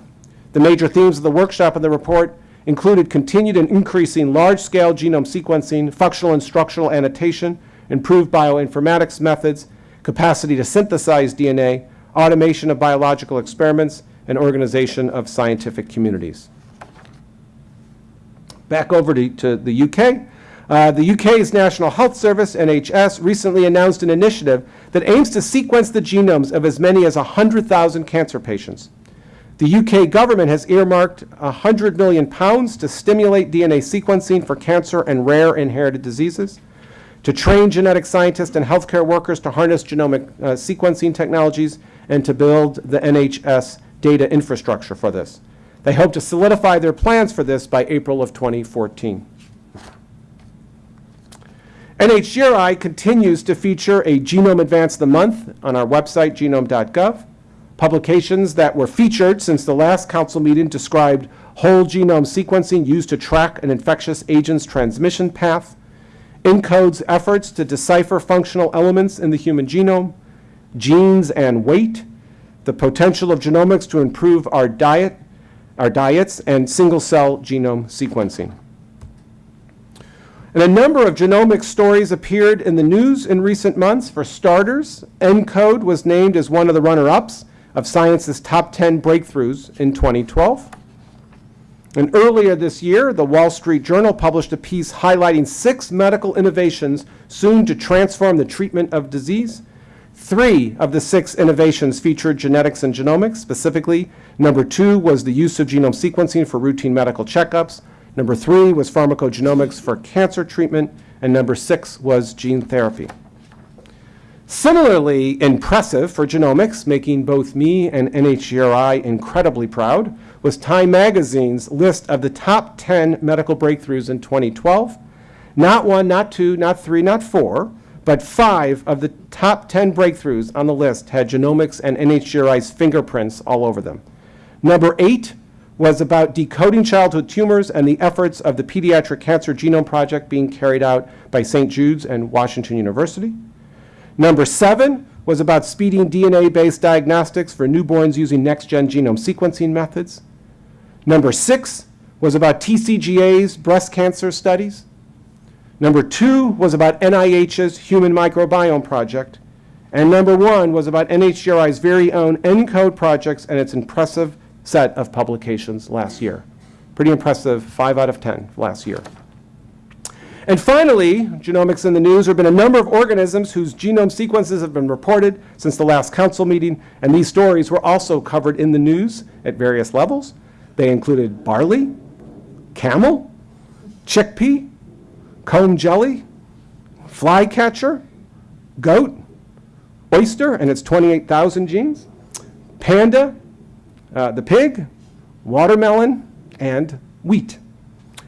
The major themes of the workshop and the report included continued and increasing large-scale genome sequencing, functional and structural annotation, improved bioinformatics methods, capacity to synthesize DNA, automation of biological experiments, and organization of scientific communities. Back over to, to the UK. Uh, the UK's National Health Service, NHS, recently announced an initiative that aims to sequence the genomes of as many as 100,000 cancer patients. The UK government has earmarked 100 million pounds to stimulate DNA sequencing for cancer and rare inherited diseases, to train genetic scientists and healthcare workers to harness genomic uh, sequencing technologies, and to build the NHS data infrastructure for this. They hope to solidify their plans for this by April of 2014. NHGRI continues to feature a Genome Advance of the Month on our website, genome.gov. Publications that were featured since the last council meeting described whole genome sequencing used to track an infectious agent's transmission path, ENCODE's efforts to decipher functional elements in the human genome, genes and weight, the potential of genomics to improve our diet, our diets, and single-cell genome sequencing. And a number of genomic stories appeared in the news in recent months. For starters, ENCODE was named as one of the runner-ups of Science's top 10 breakthroughs in 2012. And earlier this year, the Wall Street Journal published a piece highlighting six medical innovations soon to transform the treatment of disease. Three of the six innovations featured genetics and genomics. Specifically, number two was the use of genome sequencing for routine medical checkups. Number three was pharmacogenomics for cancer treatment. And number six was gene therapy. Similarly impressive for genomics, making both me and NHGRI incredibly proud, was Time Magazine's list of the top 10 medical breakthroughs in 2012. Not one, not two, not three, not four, but five of the top 10 breakthroughs on the list had genomics and NHGRI's fingerprints all over them. Number eight was about decoding childhood tumors and the efforts of the Pediatric Cancer Genome Project being carried out by St. Jude's and Washington University. Number seven was about speeding DNA-based diagnostics for newborns using next-gen genome sequencing methods. Number six was about TCGA's breast cancer studies. Number two was about NIH's Human Microbiome Project. And number one was about NHGRI's very own ENCODE projects and its impressive set of publications last year. Pretty impressive, five out of 10 last year. And finally, genomics in the news, there have been a number of organisms whose genome sequences have been reported since the last council meeting, and these stories were also covered in the news at various levels. They included barley, camel, chickpea, comb jelly, flycatcher, goat, oyster and its 28,000 genes, panda, uh, the pig, watermelon, and wheat.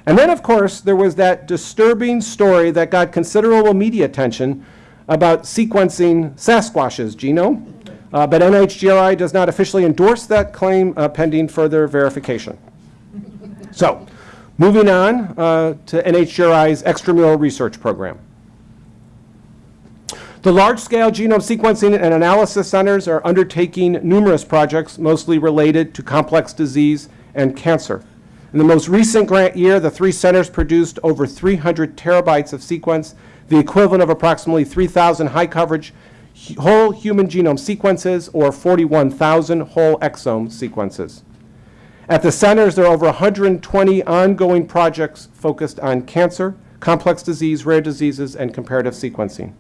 And then, of course, there was that disturbing story that got considerable media attention about sequencing Sasquatch's genome. Uh, but NHGRI does not officially endorse that claim uh, pending further verification. [laughs] so, moving on uh, to NHGRI's extramural research program. The large-scale genome sequencing and analysis centers are undertaking numerous projects, mostly related to complex disease and cancer. In the most recent grant year, the three centers produced over 300 terabytes of sequence, the equivalent of approximately 3,000 high-coverage whole human genome sequences or 41,000 whole exome sequences. At the centers, there are over 120 ongoing projects focused on cancer, complex disease, rare diseases, and comparative sequencing.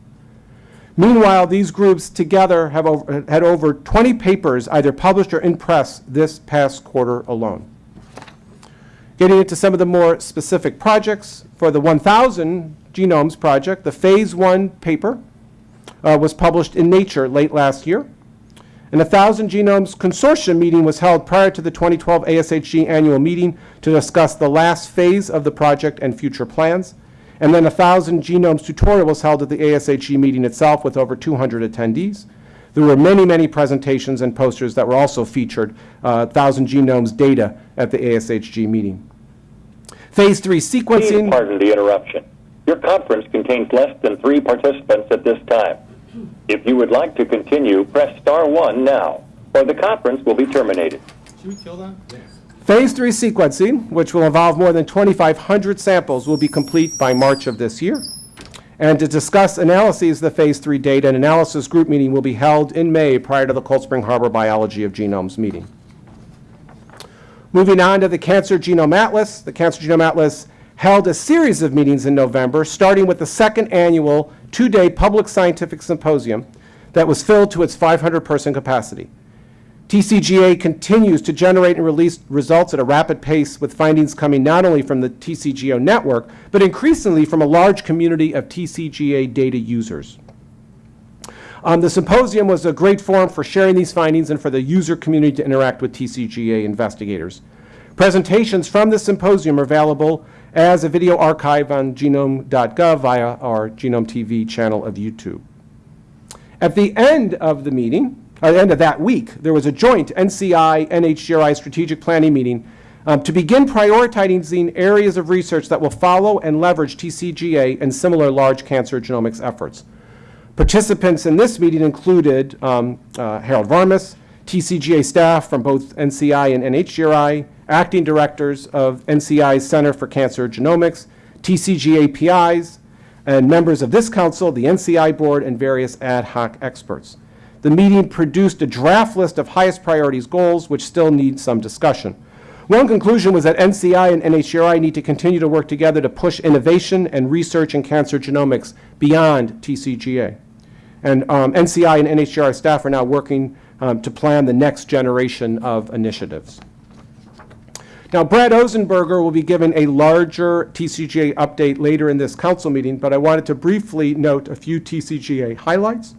Meanwhile, these groups together have over, had over 20 papers either published or in press this past quarter alone. Getting into some of the more specific projects, for the 1,000 Genomes Project, the Phase 1 paper uh, was published in Nature late last year. An 1,000 Genomes Consortium meeting was held prior to the 2012 ASHG annual meeting to discuss the last phase of the project and future plans. And then a 1,000 Genomes tutorial was held at the ASHG meeting itself with over 200 attendees. There were many, many presentations and posters that were also featured, uh, 1,000 Genomes data at the ASHG meeting. Phase 3 Please sequencing. pardon the interruption. Your conference contains less than three participants at this time. If you would like to continue, press star one now, or the conference will be terminated. Should we kill that? Phase 3 sequencing, which will involve more than 2,500 samples, will be complete by March of this year. And to discuss analyses of the Phase 3 data, an analysis group meeting will be held in May prior to the Cold Spring Harbor Biology of Genomes meeting. Moving on to the Cancer Genome Atlas, the Cancer Genome Atlas held a series of meetings in November, starting with the second annual two-day public scientific symposium that was filled to its 500-person capacity. TCGA continues to generate and release results at a rapid pace with findings coming not only from the TCGO network, but increasingly from a large community of TCGA data users. Um, the symposium was a great forum for sharing these findings and for the user community to interact with TCGA investigators. Presentations from the symposium are available as a video archive on genome.gov via our Genome TV channel of YouTube. At the end of the meeting, at the end of that week, there was a joint NCI NHGRI strategic planning meeting um, to begin prioritizing areas of research that will follow and leverage TCGA and similar large cancer genomics efforts. Participants in this meeting included um, uh, Harold Varmus, TCGA staff from both NCI and NHGRI, acting directors of NCI's Center for Cancer Genomics, TCGA PIs, and members of this council, the NCI board, and various ad hoc experts. The meeting produced a draft list of highest priorities goals, which still need some discussion. One conclusion was that NCI and NHGRI need to continue to work together to push innovation and research in cancer genomics beyond TCGA. And um, NCI and NHGRI staff are now working um, to plan the next generation of initiatives. Now, Brad Ozenberger will be given a larger TCGA update later in this council meeting, but I wanted to briefly note a few TCGA highlights.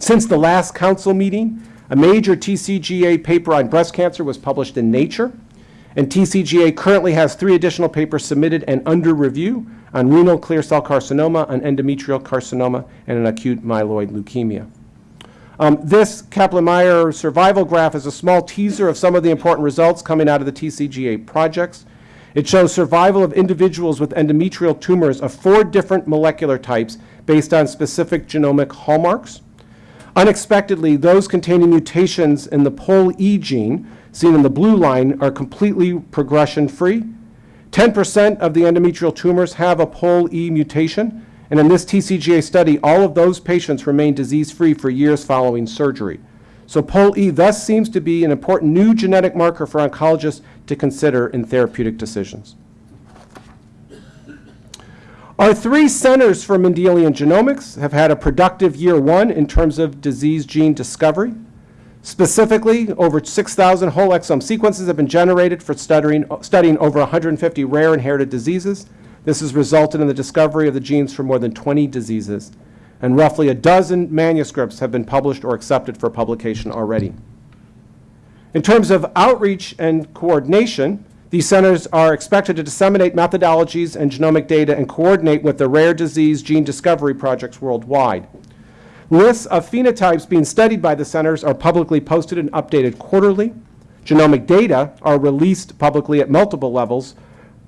Since the last council meeting, a major TCGA paper on breast cancer was published in Nature, and TCGA currently has three additional papers submitted and under review on renal clear cell carcinoma, on endometrial carcinoma, and an acute myeloid leukemia. Um, this Kaplan-Meier survival graph is a small teaser of some of the important results coming out of the TCGA projects. It shows survival of individuals with endometrial tumors of four different molecular types based on specific genomic hallmarks. Unexpectedly, those containing mutations in the POLE-E gene, seen in the blue line, are completely progression-free. 10% of the endometrial tumors have a POLE-E mutation, and in this TCGA study, all of those patients remained disease-free for years following surgery. So POL-E thus seems to be an important new genetic marker for oncologists to consider in therapeutic decisions. Our three centers for Mendelian genomics have had a productive year one in terms of disease gene discovery. Specifically, over 6,000 whole exome sequences have been generated for studying, studying over 150 rare inherited diseases. This has resulted in the discovery of the genes for more than 20 diseases, and roughly a dozen manuscripts have been published or accepted for publication already. In terms of outreach and coordination, these centers are expected to disseminate methodologies and genomic data and coordinate with the rare disease gene discovery projects worldwide. Lists of phenotypes being studied by the centers are publicly posted and updated quarterly. Genomic data are released publicly at multiple levels,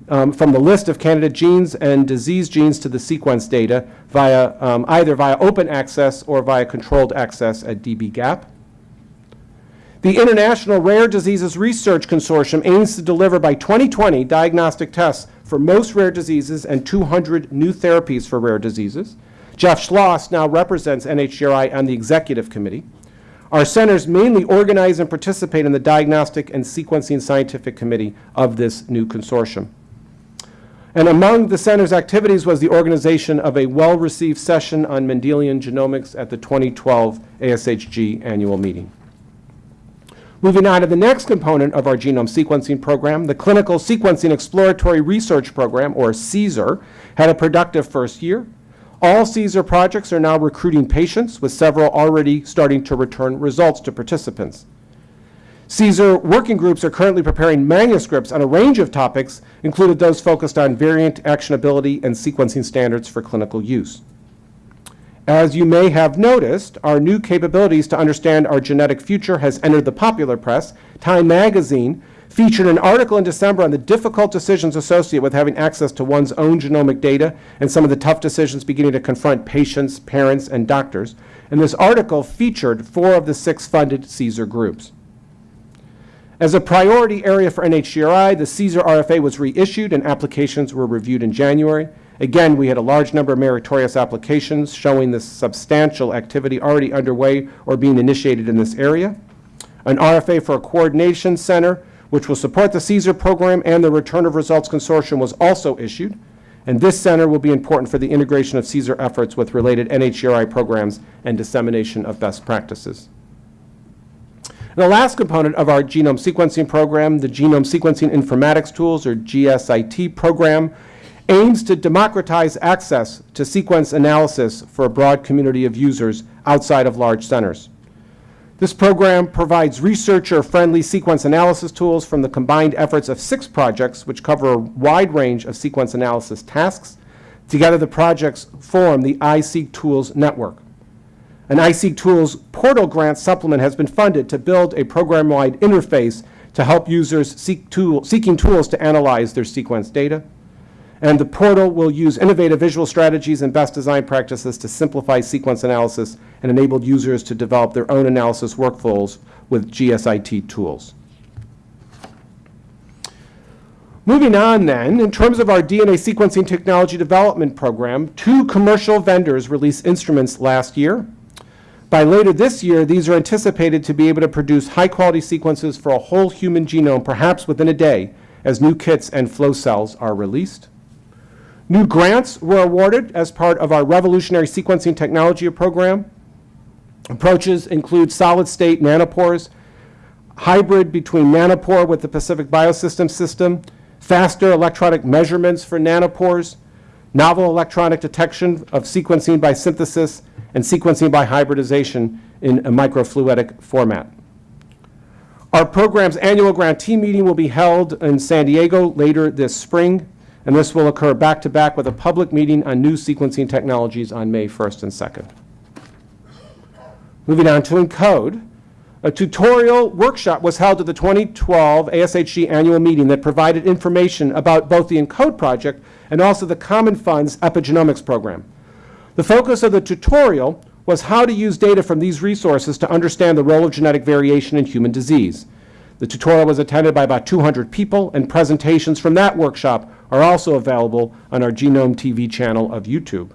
um, from the list of candidate genes and disease genes to the sequence data via um, either via open access or via controlled access at dbGaP. The International Rare Diseases Research Consortium aims to deliver by 2020 diagnostic tests for most rare diseases and 200 new therapies for rare diseases. Jeff Schloss now represents NHGRI on the executive committee. Our centers mainly organize and participate in the Diagnostic and Sequencing Scientific Committee of this new consortium. And among the center's activities was the organization of a well-received session on Mendelian genomics at the 2012 ASHG annual meeting. Moving on to the next component of our genome sequencing program, the Clinical Sequencing Exploratory Research Program, or CSER, had a productive first year. All CSER projects are now recruiting patients, with several already starting to return results to participants. CSER working groups are currently preparing manuscripts on a range of topics, including those focused on variant actionability and sequencing standards for clinical use. As you may have noticed, our new capabilities to understand our genetic future has entered the popular press. Time magazine featured an article in December on the difficult decisions associated with having access to one's own genomic data and some of the tough decisions beginning to confront patients, parents, and doctors. And this article featured four of the six funded CSER groups. As a priority area for NHGRI, the CSER RFA was reissued and applications were reviewed in January. Again, we had a large number of meritorious applications showing the substantial activity already underway or being initiated in this area. An RFA for a coordination center, which will support the CSER program and the Return of Results Consortium was also issued. And this center will be important for the integration of CSER efforts with related NHGRI programs and dissemination of best practices. The last component of our genome sequencing program, the Genome Sequencing Informatics Tools, or GSIT program, aims to democratize access to sequence analysis for a broad community of users outside of large centers. This program provides researcher-friendly sequence analysis tools from the combined efforts of six projects which cover a wide range of sequence analysis tasks. Together, the projects form the iSeq Tools network. An iSeq Tools portal grant supplement has been funded to build a program-wide interface to help users seek tool, seeking tools to analyze their sequence data. And the portal will use innovative visual strategies and best design practices to simplify sequence analysis and enable users to develop their own analysis workflows with GSIT tools. Moving on then, in terms of our DNA sequencing technology development program, two commercial vendors released instruments last year. By later this year, these are anticipated to be able to produce high-quality sequences for a whole human genome, perhaps within a day, as new kits and flow cells are released. New grants were awarded as part of our revolutionary sequencing technology program. Approaches include solid-state nanopores, hybrid between nanopore with the Pacific Biosystems system, faster electronic measurements for nanopores, novel electronic detection of sequencing by synthesis, and sequencing by hybridization in a microfluidic format. Our program's annual grantee meeting will be held in San Diego later this spring, and this will occur back-to-back with a public meeting on new sequencing technologies on May 1st and 2nd. Moving on to ENCODE. A tutorial workshop was held at the 2012 ASHG annual meeting that provided information about both the ENCODE project and also the Common Fund's epigenomics program. The focus of the tutorial was how to use data from these resources to understand the role of genetic variation in human disease. The tutorial was attended by about 200 people, and presentations from that workshop are also available on our Genome TV channel of YouTube.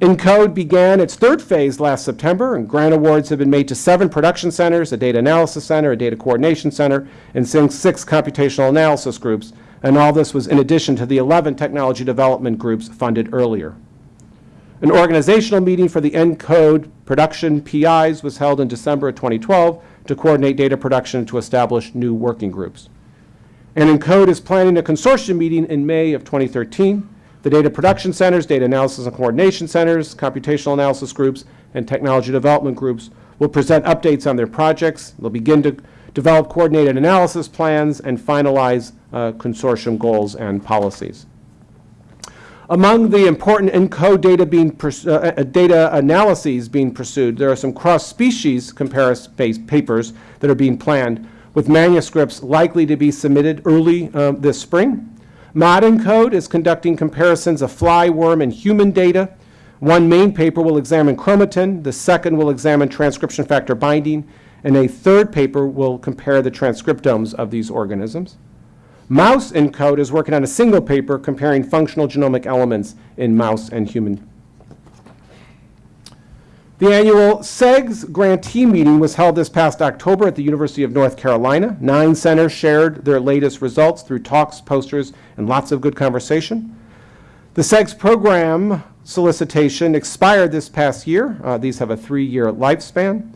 ENCODE began its third phase last September, and grant awards have been made to seven production centers, a data analysis center, a data coordination center, and six computational analysis groups, and all this was in addition to the 11 technology development groups funded earlier. An organizational meeting for the ENCODE production PIs was held in December of 2012 to coordinate data production to establish new working groups. And ENCODE is planning a consortium meeting in May of 2013. The data production centers, data analysis and coordination centers, computational analysis groups, and technology development groups will present updates on their projects. They'll begin to develop coordinated analysis plans and finalize uh, consortium goals and policies. Among the important ENCODE data, being uh, uh, data analyses being pursued, there are some cross-species comparison papers that are being planned, with manuscripts likely to be submitted early uh, this spring. ModENCODE is conducting comparisons of fly, worm, and human data. One main paper will examine chromatin, the second will examine transcription factor binding, and a third paper will compare the transcriptomes of these organisms. Mouse ENCODE is working on a single paper comparing functional genomic elements in mouse and human. The annual CEGS grantee meeting was held this past October at the University of North Carolina. Nine centers shared their latest results through talks, posters, and lots of good conversation. The CEGS program solicitation expired this past year. Uh, these have a three-year lifespan.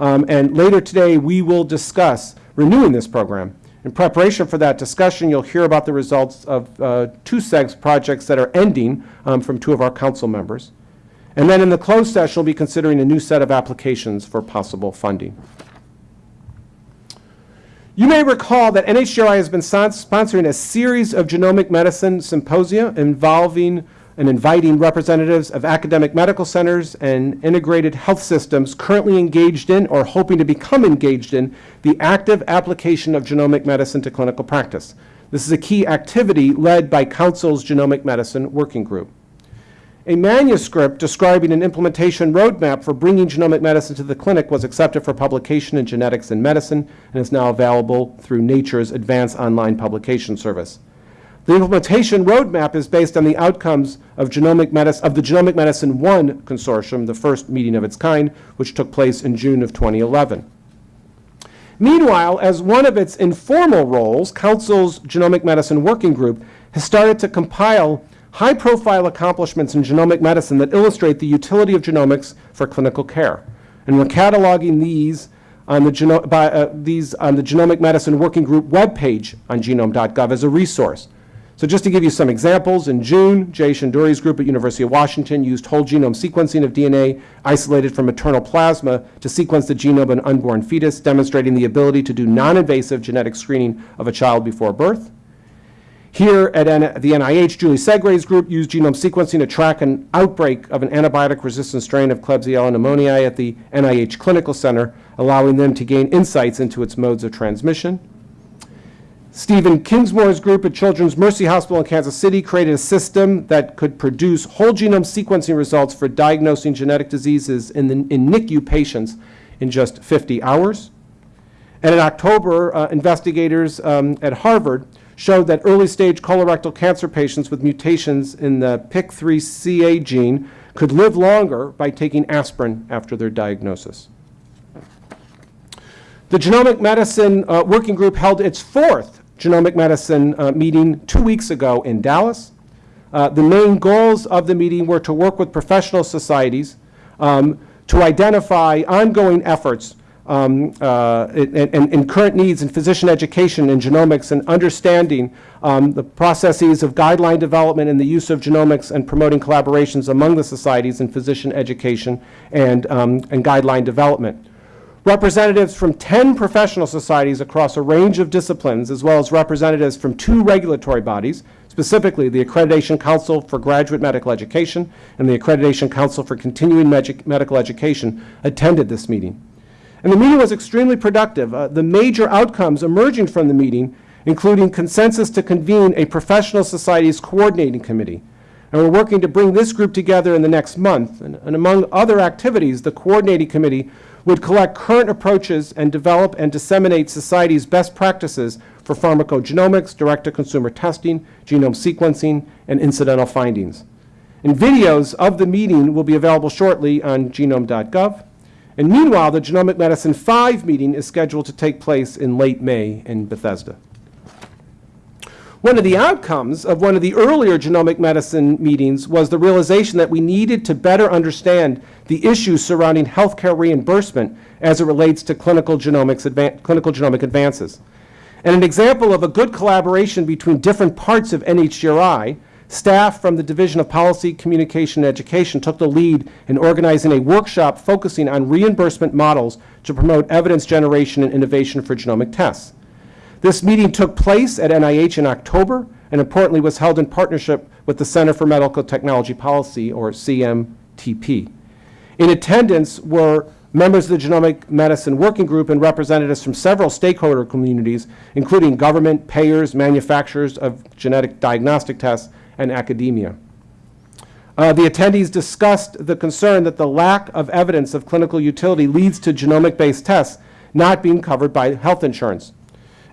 Um, and later today, we will discuss renewing this program. In preparation for that discussion, you'll hear about the results of uh, two CEGS projects that are ending um, from two of our council members. And then in the closed session, we'll be considering a new set of applications for possible funding. You may recall that NHGRI has been sponsoring a series of genomic medicine symposia involving and inviting representatives of academic medical centers and integrated health systems currently engaged in or hoping to become engaged in the active application of genomic medicine to clinical practice. This is a key activity led by Council's Genomic Medicine Working Group. A manuscript describing an implementation roadmap for bringing genomic medicine to the clinic was accepted for publication in Genetics and Medicine and is now available through Nature's Advanced Online Publication Service. The implementation roadmap is based on the outcomes of, genomic medic- of the Genomic Medicine One consortium, the first meeting of its kind, which took place in June of 2011. Meanwhile, as one of its informal roles, Council's Genomic Medicine Working Group has started to compile high-profile accomplishments in genomic medicine that illustrate the utility of genomics for clinical care. And we're cataloging these on the, by, uh, these on the Genomic Medicine Working Group webpage on genome.gov as a resource. So just to give you some examples, in June, Jay Shendure's group at University of Washington used whole genome sequencing of DNA isolated from maternal plasma to sequence the genome of an unborn fetus, demonstrating the ability to do non-invasive genetic screening of a child before birth. Here at N- the NIH, Julie Segre's group used genome sequencing to track an outbreak of an antibiotic-resistant strain of Klebsiella pneumoniae at the NIH Clinical Center, allowing them to gain insights into its modes of transmission. Stephen Kingsmore's group at Children's Mercy Hospital in Kansas City created a system that could produce whole genome sequencing results for diagnosing genetic diseases in, the, in NICU patients in just 50 hours. And in October, uh, investigators um, at Harvard showed that early stage colorectal cancer patients with mutations in the PIK3CA gene could live longer by taking aspirin after their diagnosis. The Genomic Medicine uh, Working Group held its fourth Genomic Medicine uh, meeting two weeks ago in Dallas. Uh, The main goals of the meeting were to work with professional societies um, to identify ongoing efforts um, uh, and and- current needs in physician education and genomics and understanding um, the processes of guideline development and the use of genomics and promoting collaborations among the societies in physician education and um, and guideline development. Representatives from 10 professional societies across a range of disciplines, as well as representatives from two regulatory bodies, specifically the Accreditation Council for Graduate Medical Education and the Accreditation Council for Continuing Medi- Medical Education, attended this meeting. And the meeting was extremely productive. Uh, The major outcomes emerging from the meeting, including consensus to convene a professional societies coordinating committee. And we're working to bring this group together in the next month. And and among other activities, the coordinating committee would collect current approaches and develop and disseminate society's best practices for pharmacogenomics, direct-to-consumer testing, genome sequencing, and incidental findings. And videos of the meeting will be available shortly on genome.gov. And meanwhile, the Genomic Medicine 5 meeting is scheduled to take place in late May in Bethesda. One of the outcomes of one of the earlier genomic medicine meetings was the realization that we needed to better understand the issues surrounding healthcare reimbursement as it relates to clinical genomics clinical genomic advances. And an example of a good collaboration between different parts of NHGRI, staff from the Division of Policy, Communication, and Education took the lead in organizing a workshop focusing on reimbursement models to promote evidence generation and innovation for genomic tests. This meeting took place at NIH in October and importantly was held in partnership with the Center for Medical Technology Policy, or CMTP. In attendance were members of the Genomic Medicine Working Group and representatives from several stakeholder communities, including government, payers, manufacturers of genetic diagnostic tests, and academia. Uh, The attendees discussed the concern that the lack of evidence of clinical utility leads to genomic-based tests not being covered by health insurance.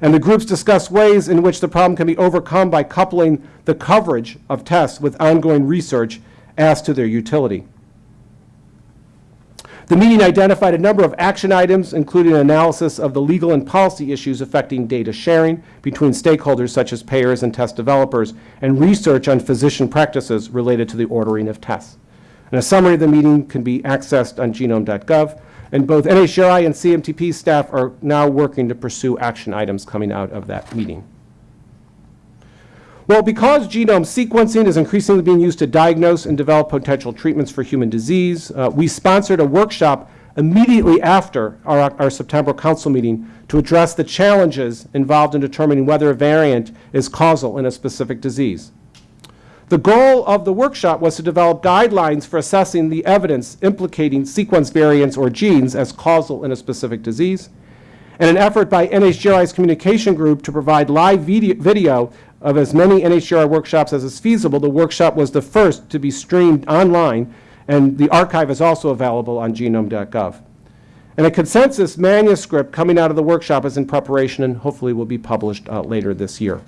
And the groups discuss ways in which the problem can be overcome by coupling the coverage of tests with ongoing research as to their utility. The meeting identified a number of action items, including an analysis of the legal and policy issues affecting data sharing between stakeholders such as payers and test developers, and research on physician practices related to the ordering of tests. And a summary of the meeting can be accessed on genome.gov, and both NHGRI and CMTP staff are now working to pursue action items coming out of that meeting. Well, because genome sequencing is increasingly being used to diagnose and develop potential treatments for human disease, uh, we sponsored a workshop immediately after our, our September council meeting to address the challenges involved in determining whether a variant is causal in a specific disease. The goal of the workshop was to develop guidelines for assessing the evidence implicating sequence variants or genes as causal in a specific disease, and an effort by NHGRI's communication group to provide live video, of as many NHGRI workshops as is feasible. The workshop was the first to be streamed online, and the archive is also available on genome.gov. And a consensus manuscript coming out of the workshop is in preparation and hopefully will be published uh, later this year.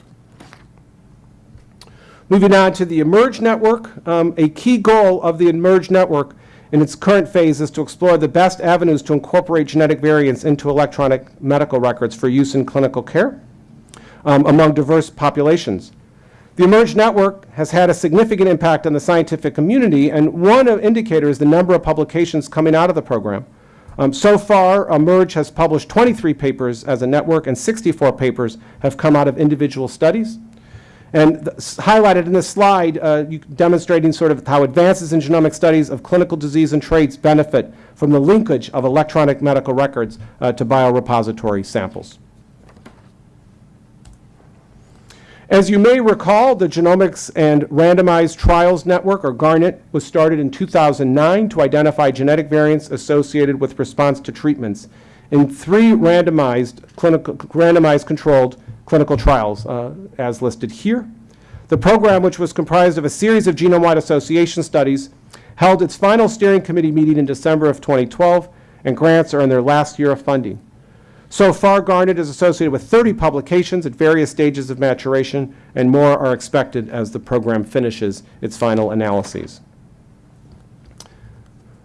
Moving on to the eMERGE network, um, a key goal of the eMERGE network in its current phase is to explore the best avenues to incorporate genetic variants into electronic medical records for use in clinical care um, among diverse populations. The eMERGE network has had a significant impact on the scientific community, and one indicator is the number of publications coming out of the program. Um, So far, eMERGE has published 23 papers as a network, and 64 papers have come out of individual studies. And highlighted in this slide, uh, demonstrating sort of how advances in genomic studies of clinical disease and traits benefit from the linkage of electronic medical records uh, to biorepository samples. As you may recall, the Genomics and Randomized Trials Network, or GARNET, was started in 2009 to identify genetic variants associated with response to treatments in three randomized clinical, randomized controlled clinical trials, uh, as listed here. The program, which was comprised of a series of genome-wide association studies, held its final steering committee meeting in December of 2012, and grants are in their last year of funding. So far, Garnet is associated with 30 publications at various stages of maturation, and more are expected as the program finishes its final analyses.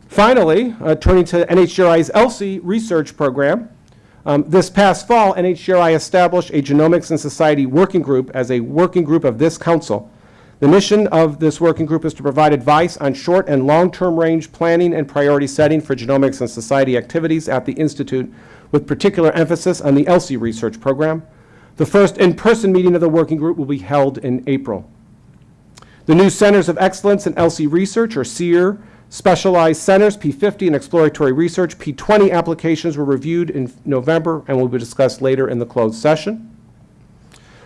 Finally, uh, turning to NHGRI's ELSI research program, um, this past fall, NHGRI established a Genomics and Society Working Group as a working group of this council. The mission of this working group is to provide advice on short and long-term range planning and priority setting for genomics and society activities at the Institute, with particular emphasis on the ELSI research program. The first in-person meeting of the working group will be held in April. The new Centers of Excellence in ELSI Research, or CER, specialized centers, P50 and exploratory research, P20 applications were reviewed in November and will be discussed later in the closed session.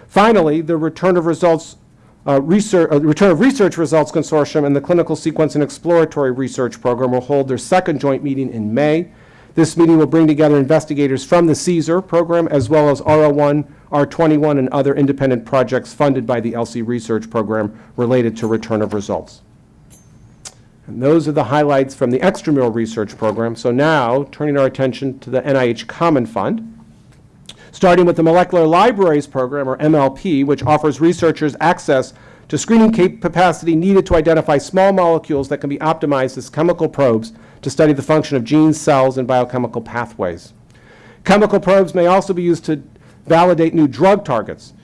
Finally, the return of results, uh, research, uh, return of research results consortium and the clinical sequence and exploratory research program will hold their second joint meeting in May. This meeting will bring together investigators from the CSER program as well as R01, R21, and other independent projects funded by the ELSI Research Program related to return of results. And those are the highlights from the extramural research program. So now, turning our attention to the NIH Common Fund, starting with the Molecular Libraries Program, or MLP, which offers researchers access to screening capacity needed to identify small molecules that can be optimized as chemical probes to study the function of genes, cells, and biochemical pathways. Chemical probes may also be used to validate new drug targets.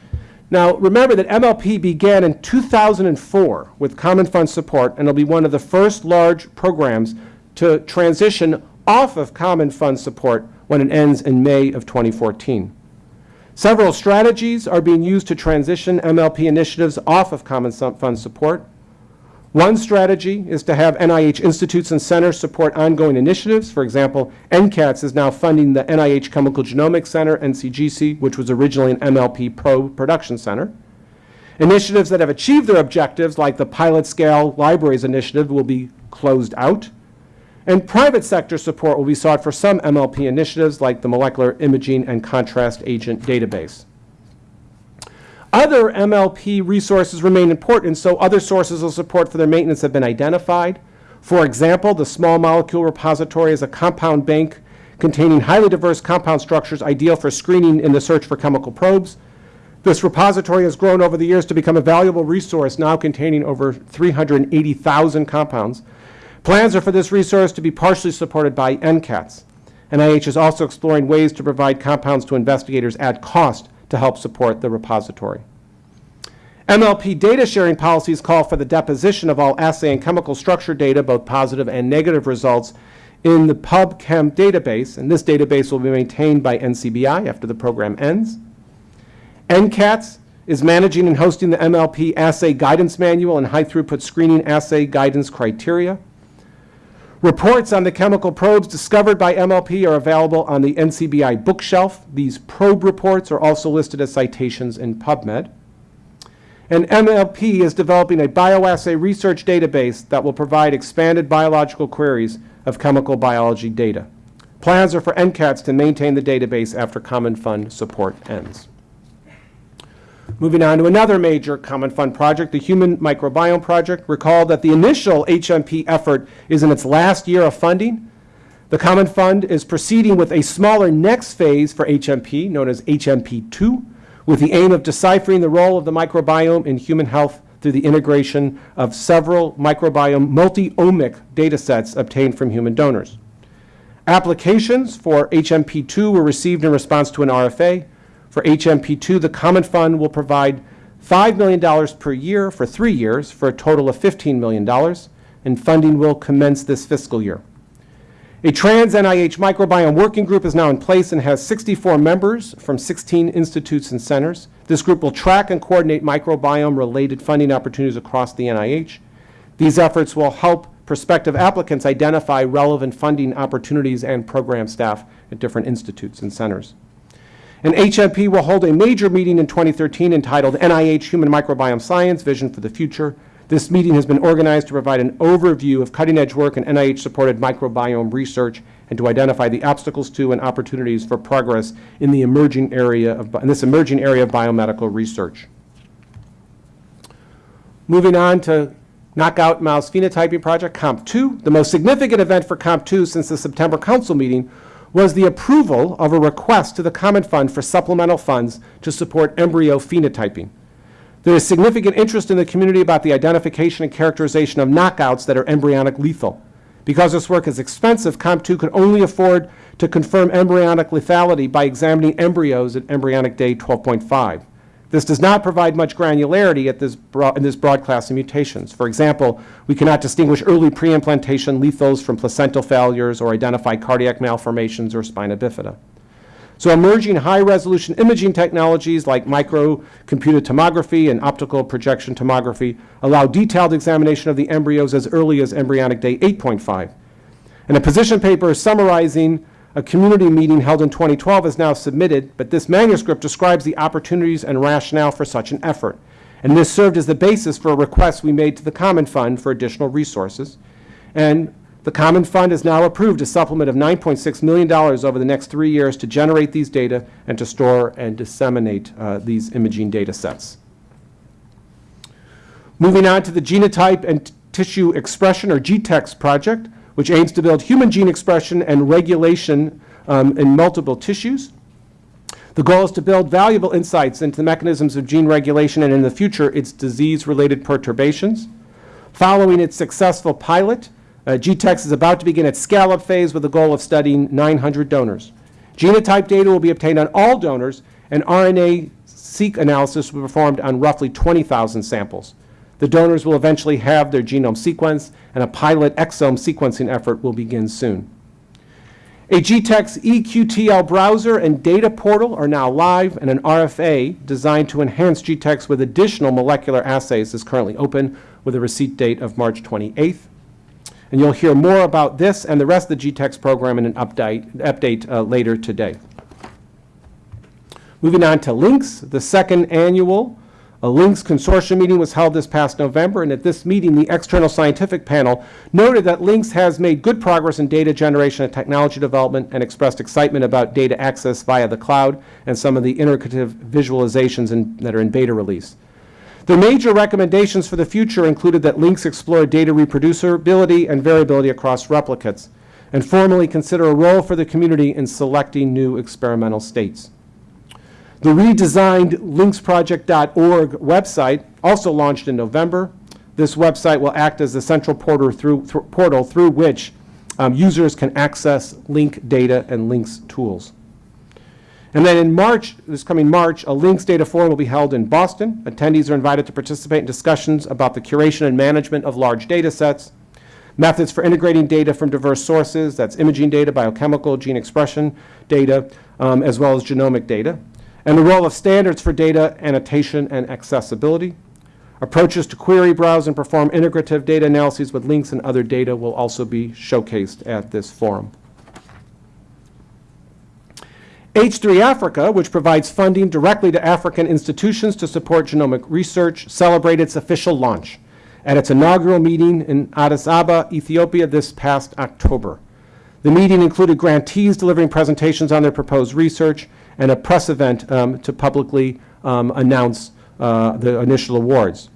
Now, remember that MLP began in 2004 with Common Fund support, and it'll be one of the first large programs to transition off of Common Fund support when it ends in May of 2014. Several strategies are being used to transition MLP initiatives off of Common Fund support. One strategy is to have NIH institutes and centers support ongoing initiatives. For example, NCATS is now funding the NIH Chemical Genomics Center, NCGC, which was originally an MLP Pro Production Center. Initiatives that have achieved their objectives, like the Pilot Scale Libraries Initiative, will be closed out. And private sector support will be sought for some MLP initiatives, like the Molecular Imaging and Contrast Agent Database. Other MLP resources remain important, so other sources of support for their maintenance have been identified. For example, the Small Molecule Repository is a compound bank containing highly diverse compound structures ideal for screening in the search for chemical probes. This repository has grown over the years to become a valuable resource, now containing over 380,000 compounds. Plans are for this resource to be partially supported by NCATS. NIH is also exploring ways to provide compounds to investigators at cost to help support the repository. MLP data sharing policies call for the deposition of all assay and chemical structure data, both positive and negative results, in the PubChem database, and this database will be maintained by NCBI after the program ends. NCATS is managing and hosting the MLP assay guidance manual and high throughput screening assay guidance criteria. Reports on the chemical probes discovered by MLP are available on the NCBI bookshelf. These probe reports are also listed as citations in PubMed. And MLP is developing a bioassay research database that will provide expanded biological queries of chemical biology data. Plans are for NCATS to maintain the database after Common Fund support ends. Moving on to another major Common Fund project, the Human Microbiome Project. Recall that the initial HMP effort is in its last year of funding. The Common Fund is proceeding with a smaller next phase for HMP, known as HMP2, with the aim of deciphering the role of the microbiome in human health through the integration of several microbiome multi-omic data sets obtained from human donors. Applications for HMP2 were received in response to an RFA. For HMP2, the Common Fund will provide $5 million per year for three years for a total of $15 million, and funding will commence this fiscal year. A trans NIH microbiome working group is now in place and has 64 members from 16 institutes and centers. This group will track and coordinate microbiome related funding opportunities across the NIH. These efforts will help prospective applicants identify relevant funding opportunities and program staff at different institutes and centers. And HMP will hold a major meeting in 2013 entitled NIH Human Microbiome Science Vision for the Future. This meeting has been organized to provide an overview of cutting-edge work in NIH-supported microbiome research and to identify the obstacles to and opportunities for progress in the emerging area of, in this emerging area of biomedical research. Moving on to Knockout Mouse Phenotyping Project, KOMP2. The most significant event for KOMP2 since the September Council meeting was the approval of a request to the Common Fund for supplemental funds to support embryo phenotyping. There is significant interest in the community about the identification and characterization of knockouts that are embryonic lethal. Because this work is expensive, KOMP2 could only afford to confirm embryonic lethality by examining embryos at embryonic day 12.5. This does not provide much granularity at this broad, in this broad class of mutations. For example, we cannot distinguish early pre-implantation lethals from placental failures or identify cardiac malformations or spina bifida. So emerging high-resolution imaging technologies like microcomputed tomography and optical projection tomography allow detailed examination of the embryos as early as embryonic day 8.5. And a position paper summarizing a community meeting held in 2012 is now submitted, but this manuscript describes the opportunities and rationale for such an effort. And this served as the basis for a request we made to the Common Fund for additional resources. And the Common Fund has now approved a supplement of $9.6 million over the next three years to generate these data and to store and disseminate uh, these imaging data sets. Moving on to the Genotype and Tissue Expression, or GTEx project, which aims to build human gene expression and regulation um, in multiple tissues. The goal is to build valuable insights into the mechanisms of gene regulation and in the future its disease-related perturbations. Following its successful pilot, uh, GTEx is about to begin its scale-up phase with the goal of studying 900 donors. Genotype data will be obtained on all donors, and RNA-seq analysis will be performed on roughly 20,000 samples. The donors will eventually have their genome sequenced, and a pilot exome sequencing effort will begin soon. A GTEx EQTL browser and data portal are now live, and an RFA designed to enhance GTEx with additional molecular assays is currently open with a receipt date of March 28th. And you'll hear more about this and the rest of the GTEx program in an update, update uh, later today. Moving on to LINCS, the second annual a LINCS consortium meeting was held this past November, and at this meeting, the external scientific panel noted that LINCS has made good progress in data generation and technology development and expressed excitement about data access via the cloud and some of the iterative visualizations in, that are in beta release. The major recommendations for the future included that LINCS explore data reproducibility and variability across replicates, and formally consider a role for the community in selecting new experimental states. The redesigned lincsproject.org website, also launched in November. This website will act as the central portal through, th portal through which um, users can access link data and LINCS tools. And then in March, this coming March, a LINCS data forum will be held in Boston. Attendees are invited to participate in discussions about the curation and management of large data sets, methods for integrating data from diverse sources, that's imaging data, biochemical, gene expression data, um, as well as genomic data and the role of standards for data annotation and accessibility. Approaches to query, browse, and perform integrative data analyses with LINCS and other data will also be showcased at this forum. H3 Africa, which provides funding directly to African institutions to support genomic research, celebrated its official launch at its inaugural meeting in Addis Ababa, Ethiopia this past October. The meeting included grantees delivering presentations on their proposed research and a press event um, to publicly um, announce uh, the initial awards.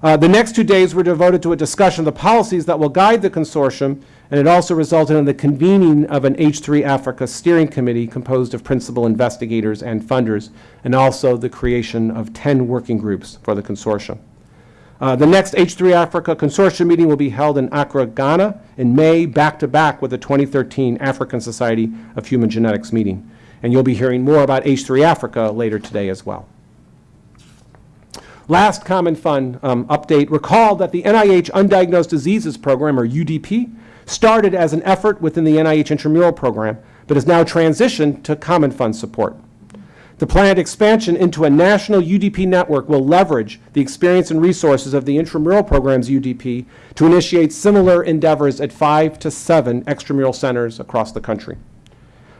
Uh, the next two days were devoted to a discussion of the policies that will guide the consortium, and it also resulted in the convening of an H3 Africa steering committee composed of principal investigators and funders, and also the creation of 10 working groups for the consortium. Uh, the next H3 Africa consortium meeting will be held in Accra, Ghana in May, back-to-back -back with the 2013 African Society of Human Genetics meeting. And you'll be hearing more about H3 Africa later today as well. Last Common Fund um, update. Recall that the NIH Undiagnosed Diseases Program, or UDP, started as an effort within the NIH intramural program, but has now transitioned to Common Fund support. The planned expansion into a national UDP network will leverage the experience and resources of the intramural program's UDP to initiate similar endeavors at five to seven extramural centers across the country.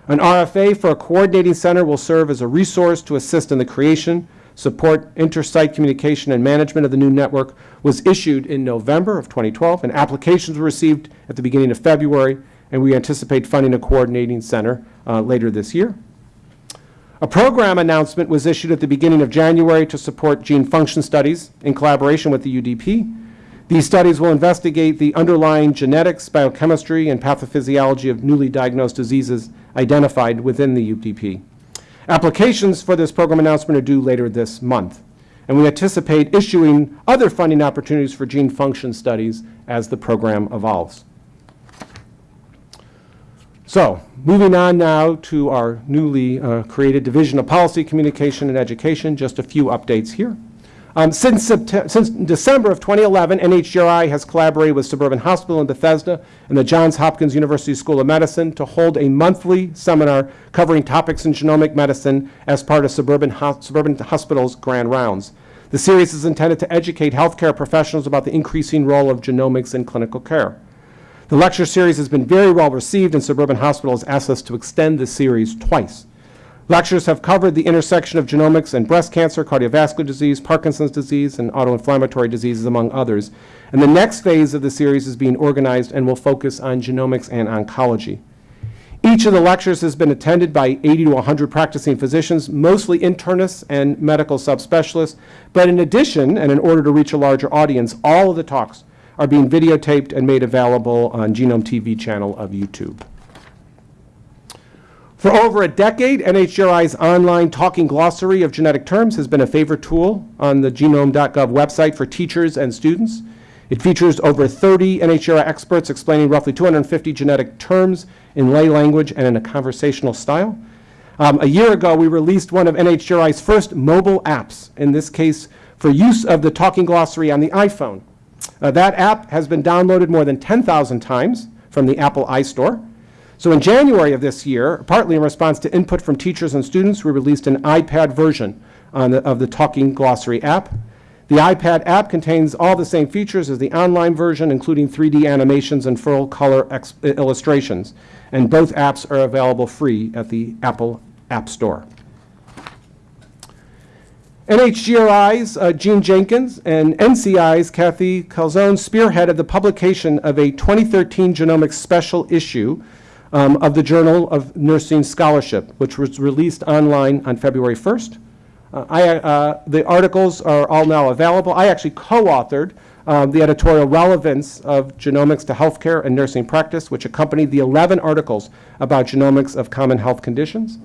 An RFA for a coordinating center will serve as a resource to assist in the creation, support, intersite communication, and management of the new network was issued in November of 2012, and applications were received at the beginning of February, and we anticipate funding a coordinating center uh, later this year. A program announcement was issued at the beginning of January to support gene function studies in collaboration with the UDP. These studies will investigate the underlying genetics, biochemistry, and pathophysiology of newly diagnosed diseases identified within the UDP. Applications for this program announcement are due later this month, and we anticipate issuing other funding opportunities for gene function studies as the program evolves. So, moving on now to our newly uh, created Division of Policy, Communication, and Education, just a few updates here. Um, Since since December of 2011, NHGRI has collaborated with Suburban Hospital in Bethesda and the Johns Hopkins University School of Medicine to hold a monthly seminar covering topics in genomic medicine as part of Suburban Hos- Suburban Hospital's Grand Rounds. The series is intended to educate healthcare professionals about the increasing role of genomics in clinical care. The lecture series has been very well received, and Suburban Hospital has asked us to extend the series twice. Lectures have covered the intersection of genomics and breast cancer, cardiovascular disease, Parkinson's disease, and autoinflammatory diseases, among others. And the next phase of the series is being organized and will focus on genomics and oncology. Each of the lectures has been attended by 80 to 100 practicing physicians, mostly internists and medical subspecialists. But in addition, and in order to reach a larger audience, all of the talks are being videotaped and made available on Genome TV channel of YouTube. For over a decade, NHGRI's online talking glossary of genetic terms has been a favorite tool on the genome.gov website for teachers and students. It features over 30 NHGRI experts explaining roughly 250 genetic terms in lay language and in a conversational style. Um, a year ago, we released one of NHGRI's first mobile apps, in this case for use of the talking glossary on the iPhone. Uh, that app has been downloaded more than 10,000 times from the Apple iStore. So in January of this year, partly in response to input from teachers and students, we released an iPad version on the, of the Talking Glossary app. The iPad app contains all the same features as the online version, including 3D animations and full color illustrations. And both apps are available free at the Apple App Store. NHGRI's uh, Jean Jenkins and NCI's Kathy Calzone spearheaded the publication of a 2013 genomics special issue um, of the Journal of Nursing Scholarship, which was released online on February 1st. Uh, I, uh, the articles are all now available. I actually co-authored uh, the editorial relevance of genomics to healthcare and nursing practice, which accompanied the 11 articles about genomics of common health conditions.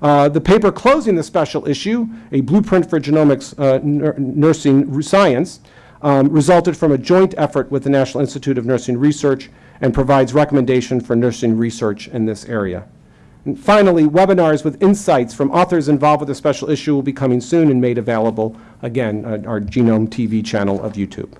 Uh, The paper closing the special issue, A Blueprint for Genomics uh, Nursing Science, um, resulted from a joint effort with the National Institute of Nursing Research and provides recommendation for nursing research in this area. And finally, webinars with insights from authors involved with the special issue will be coming soon and made available, again, on our Genome TV channel of YouTube.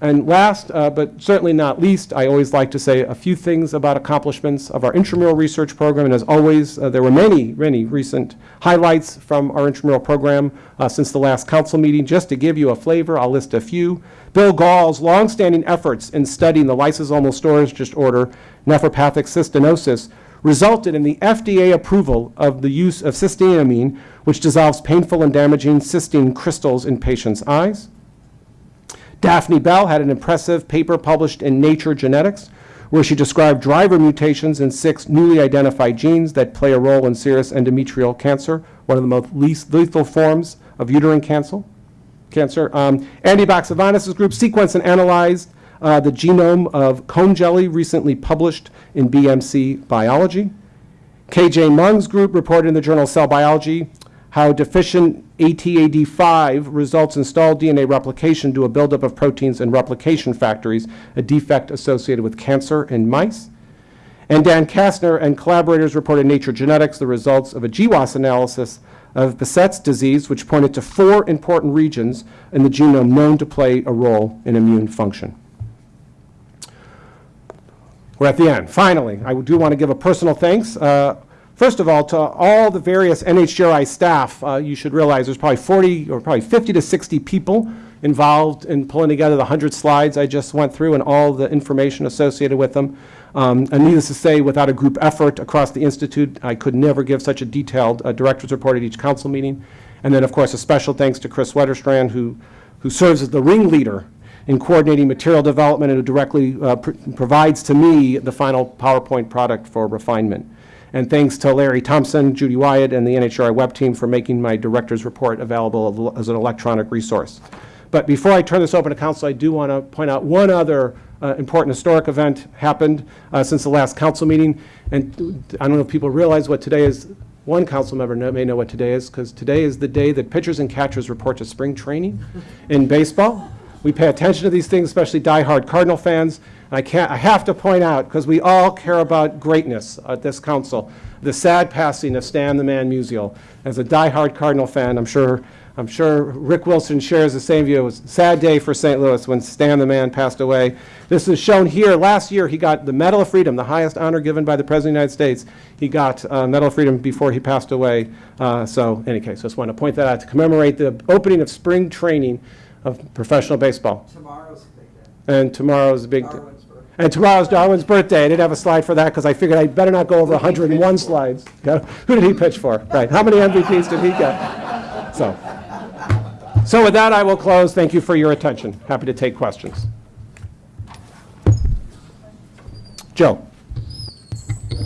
And last, uh, but certainly not least, I always like to say a few things about accomplishments of our intramural research program. And as always, uh, there were many, many recent highlights from our intramural program uh, since the last council meeting. Just to give you a flavor, I'll list a few. Bill Gahl's longstanding efforts in studying the lysosomal storage disorder nephropathic cystinosis resulted in the FDA approval of the use of cysteamine, which dissolves painful and damaging cystine crystals in patients' eyes. Daphne Bell had an impressive paper published in Nature Genetics, where she described driver mutations in six newly identified genes that play a role in serous endometrial cancer, one of the most least lethal forms of uterine cancer. Cancer. Um, Andy Baxevanis' group sequenced and analyzed uh, the genome of comb jelly, recently published in BMC Biology. KJ Myung's group reported in the journal Cell Biology how deficient ATAD5 results in stalled DNA replication due to a buildup of proteins in replication factories, a defect associated with cancer in mice. And Dan Kastner and collaborators reported in Nature Genetics the results of a GWAS analysis of Behçet's disease, which pointed to four important regions in the genome known to play a role in immune function. We're at the end. Finally, I do want to give a personal thanks. uh, First of all, to all the various NHGRI staff, uh, you should realize there's probably 40 or probably 50 to 60 people involved in pulling together the 100 slides I just went through and all the information associated with them. Um, And needless to say, without a group effort across the Institute, I could never give such a detailed uh, director's report at each council meeting. And then, of course, a special thanks to Kris Wetterstrand, who, who serves as the ringleader in coordinating material development and who directly uh, pr- provides to me the final PowerPoint product for refinement. And thanks to Larry Thompson, Judy Wyatt, and the NHGRI web team for making my director's report available as an electronic resource. But before I turn this over to council, I do want to point out one other uh, important historic event happened uh, since the last council meeting. And I don't know if people realize what today is. One council member know- may know what today is, because today is the day that pitchers and catchers report to spring training in baseball. We pay attention to these things, especially diehard Cardinal fans. And I can't, I have to point out, because we all care about greatness at this council, the sad passing of Stan the Man Musial. As a diehard Cardinal fan, I'm sure, I'm sure Rick Wilson shares the same view. It was a sad day for St. Louis when Stan the Man passed away. This is shown here. Last year, he got the Medal of Freedom, the highest honor given by the President of the United States. He got uh, Medal of Freedom before he passed away. Uh, So, in any case, I just want to point that out to commemorate the opening of spring training of professional baseball. Tomorrow's a big day. And tomorrow's a big, Darwin's birthday. and tomorrow's Darwin's birthday. I didn't have a slide for that because I figured I'd better not go over 101 slides. Okay? Who did he pitch for? Right, how many MVPs did he get? So, so with that, I will close. Thank you for your attention. Happy to take questions. Joe?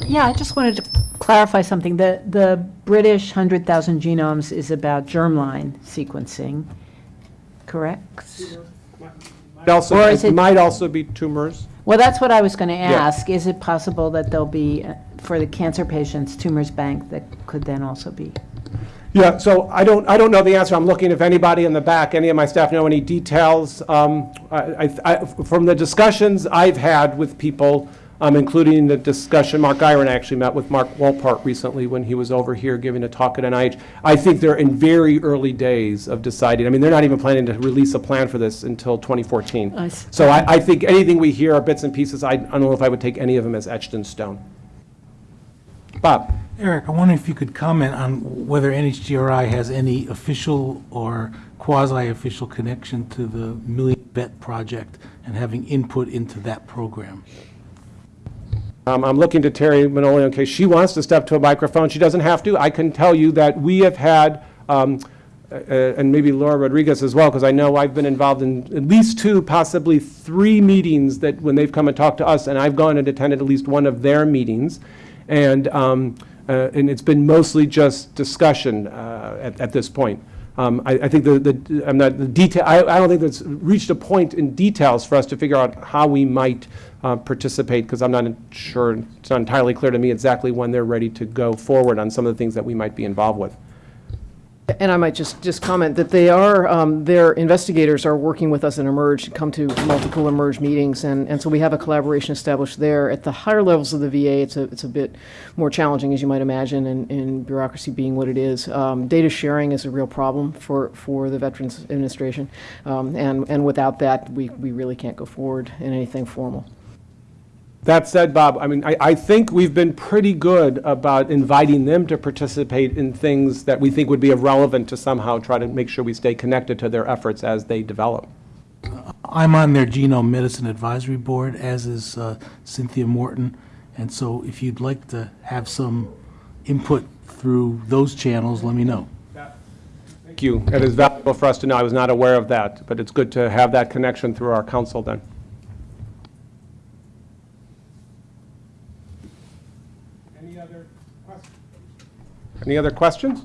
Yeah, I just wanted to clarify something. The, the British 100,000 genomes is about germline sequencing, correct? Also, Or is it it- might also be tumors. Well, that's what I was going to ask. Is it possible that there'll be, uh, for the cancer patients, tumors bank that could then also be? Yeah, so I don't, I don't know the answer. I'm looking if anybody in the back, any of my staff know any details. Um, I, I- I- From the discussions I've had with people, um, including the discussion, Mark Guyer actually met with Mark Walport recently when he was over here giving a talk at NIH. I think they're in very early days of deciding. I mean, they're not even planning to release a plan for this until 2014. I. So I, I think anything we hear are bits and pieces. I I don't know if I would take any of them as etched in stone. Bob? Eric, I wonder if you could comment on whether NHGRI has any official or quasi-official connection to the Million Vet Project and having input into that program. Um, I'm looking to Teri Manolio in case she wants to step to a microphone. She doesn't have to. I can tell you that we have had, um, uh, and maybe Laura Rodriguez as well, because I know I've been involved in at least two, possibly three meetings that, when they've come and talked to us, and I've gone and attended at least one of their meetings. And, um, uh, and it's been mostly just discussion uh, at, at this point. Um, I, I think the, the, I'm not, the detail, I, I don't think that's reached a point in details for us to figure out how we might uh, participate, because I'm not sure, it's not entirely clear to me exactly when they're ready to go forward on some of the things that we might be involved with. And I might just, just comment that they are, um, their investigators are working with us in eMERGE, come to multiple eMERGE meetings, and, and so we have a collaboration established there. At the higher levels of the VA, it's a, it's a bit more challenging, as you might imagine, and, bureaucracy being what it is. Um, Data sharing is a real problem for, for the Veterans Administration, um, and, and without that, we, we really can't go forward in anything formal. That said, Bob, I mean, I, I think we've been pretty good about inviting them to participate in things that we think would be relevant to somehow try to make sure we stay connected to their efforts as they develop. I'm on their Genome Medicine Advisory Board, as is uh, Cynthia Morton, and so if you'd like to have some input through those channels, let me know. Thank you. It is valuable for us to know. I was not aware of that, but it's good to have that connection through our council then. Any other questions? Any other questions?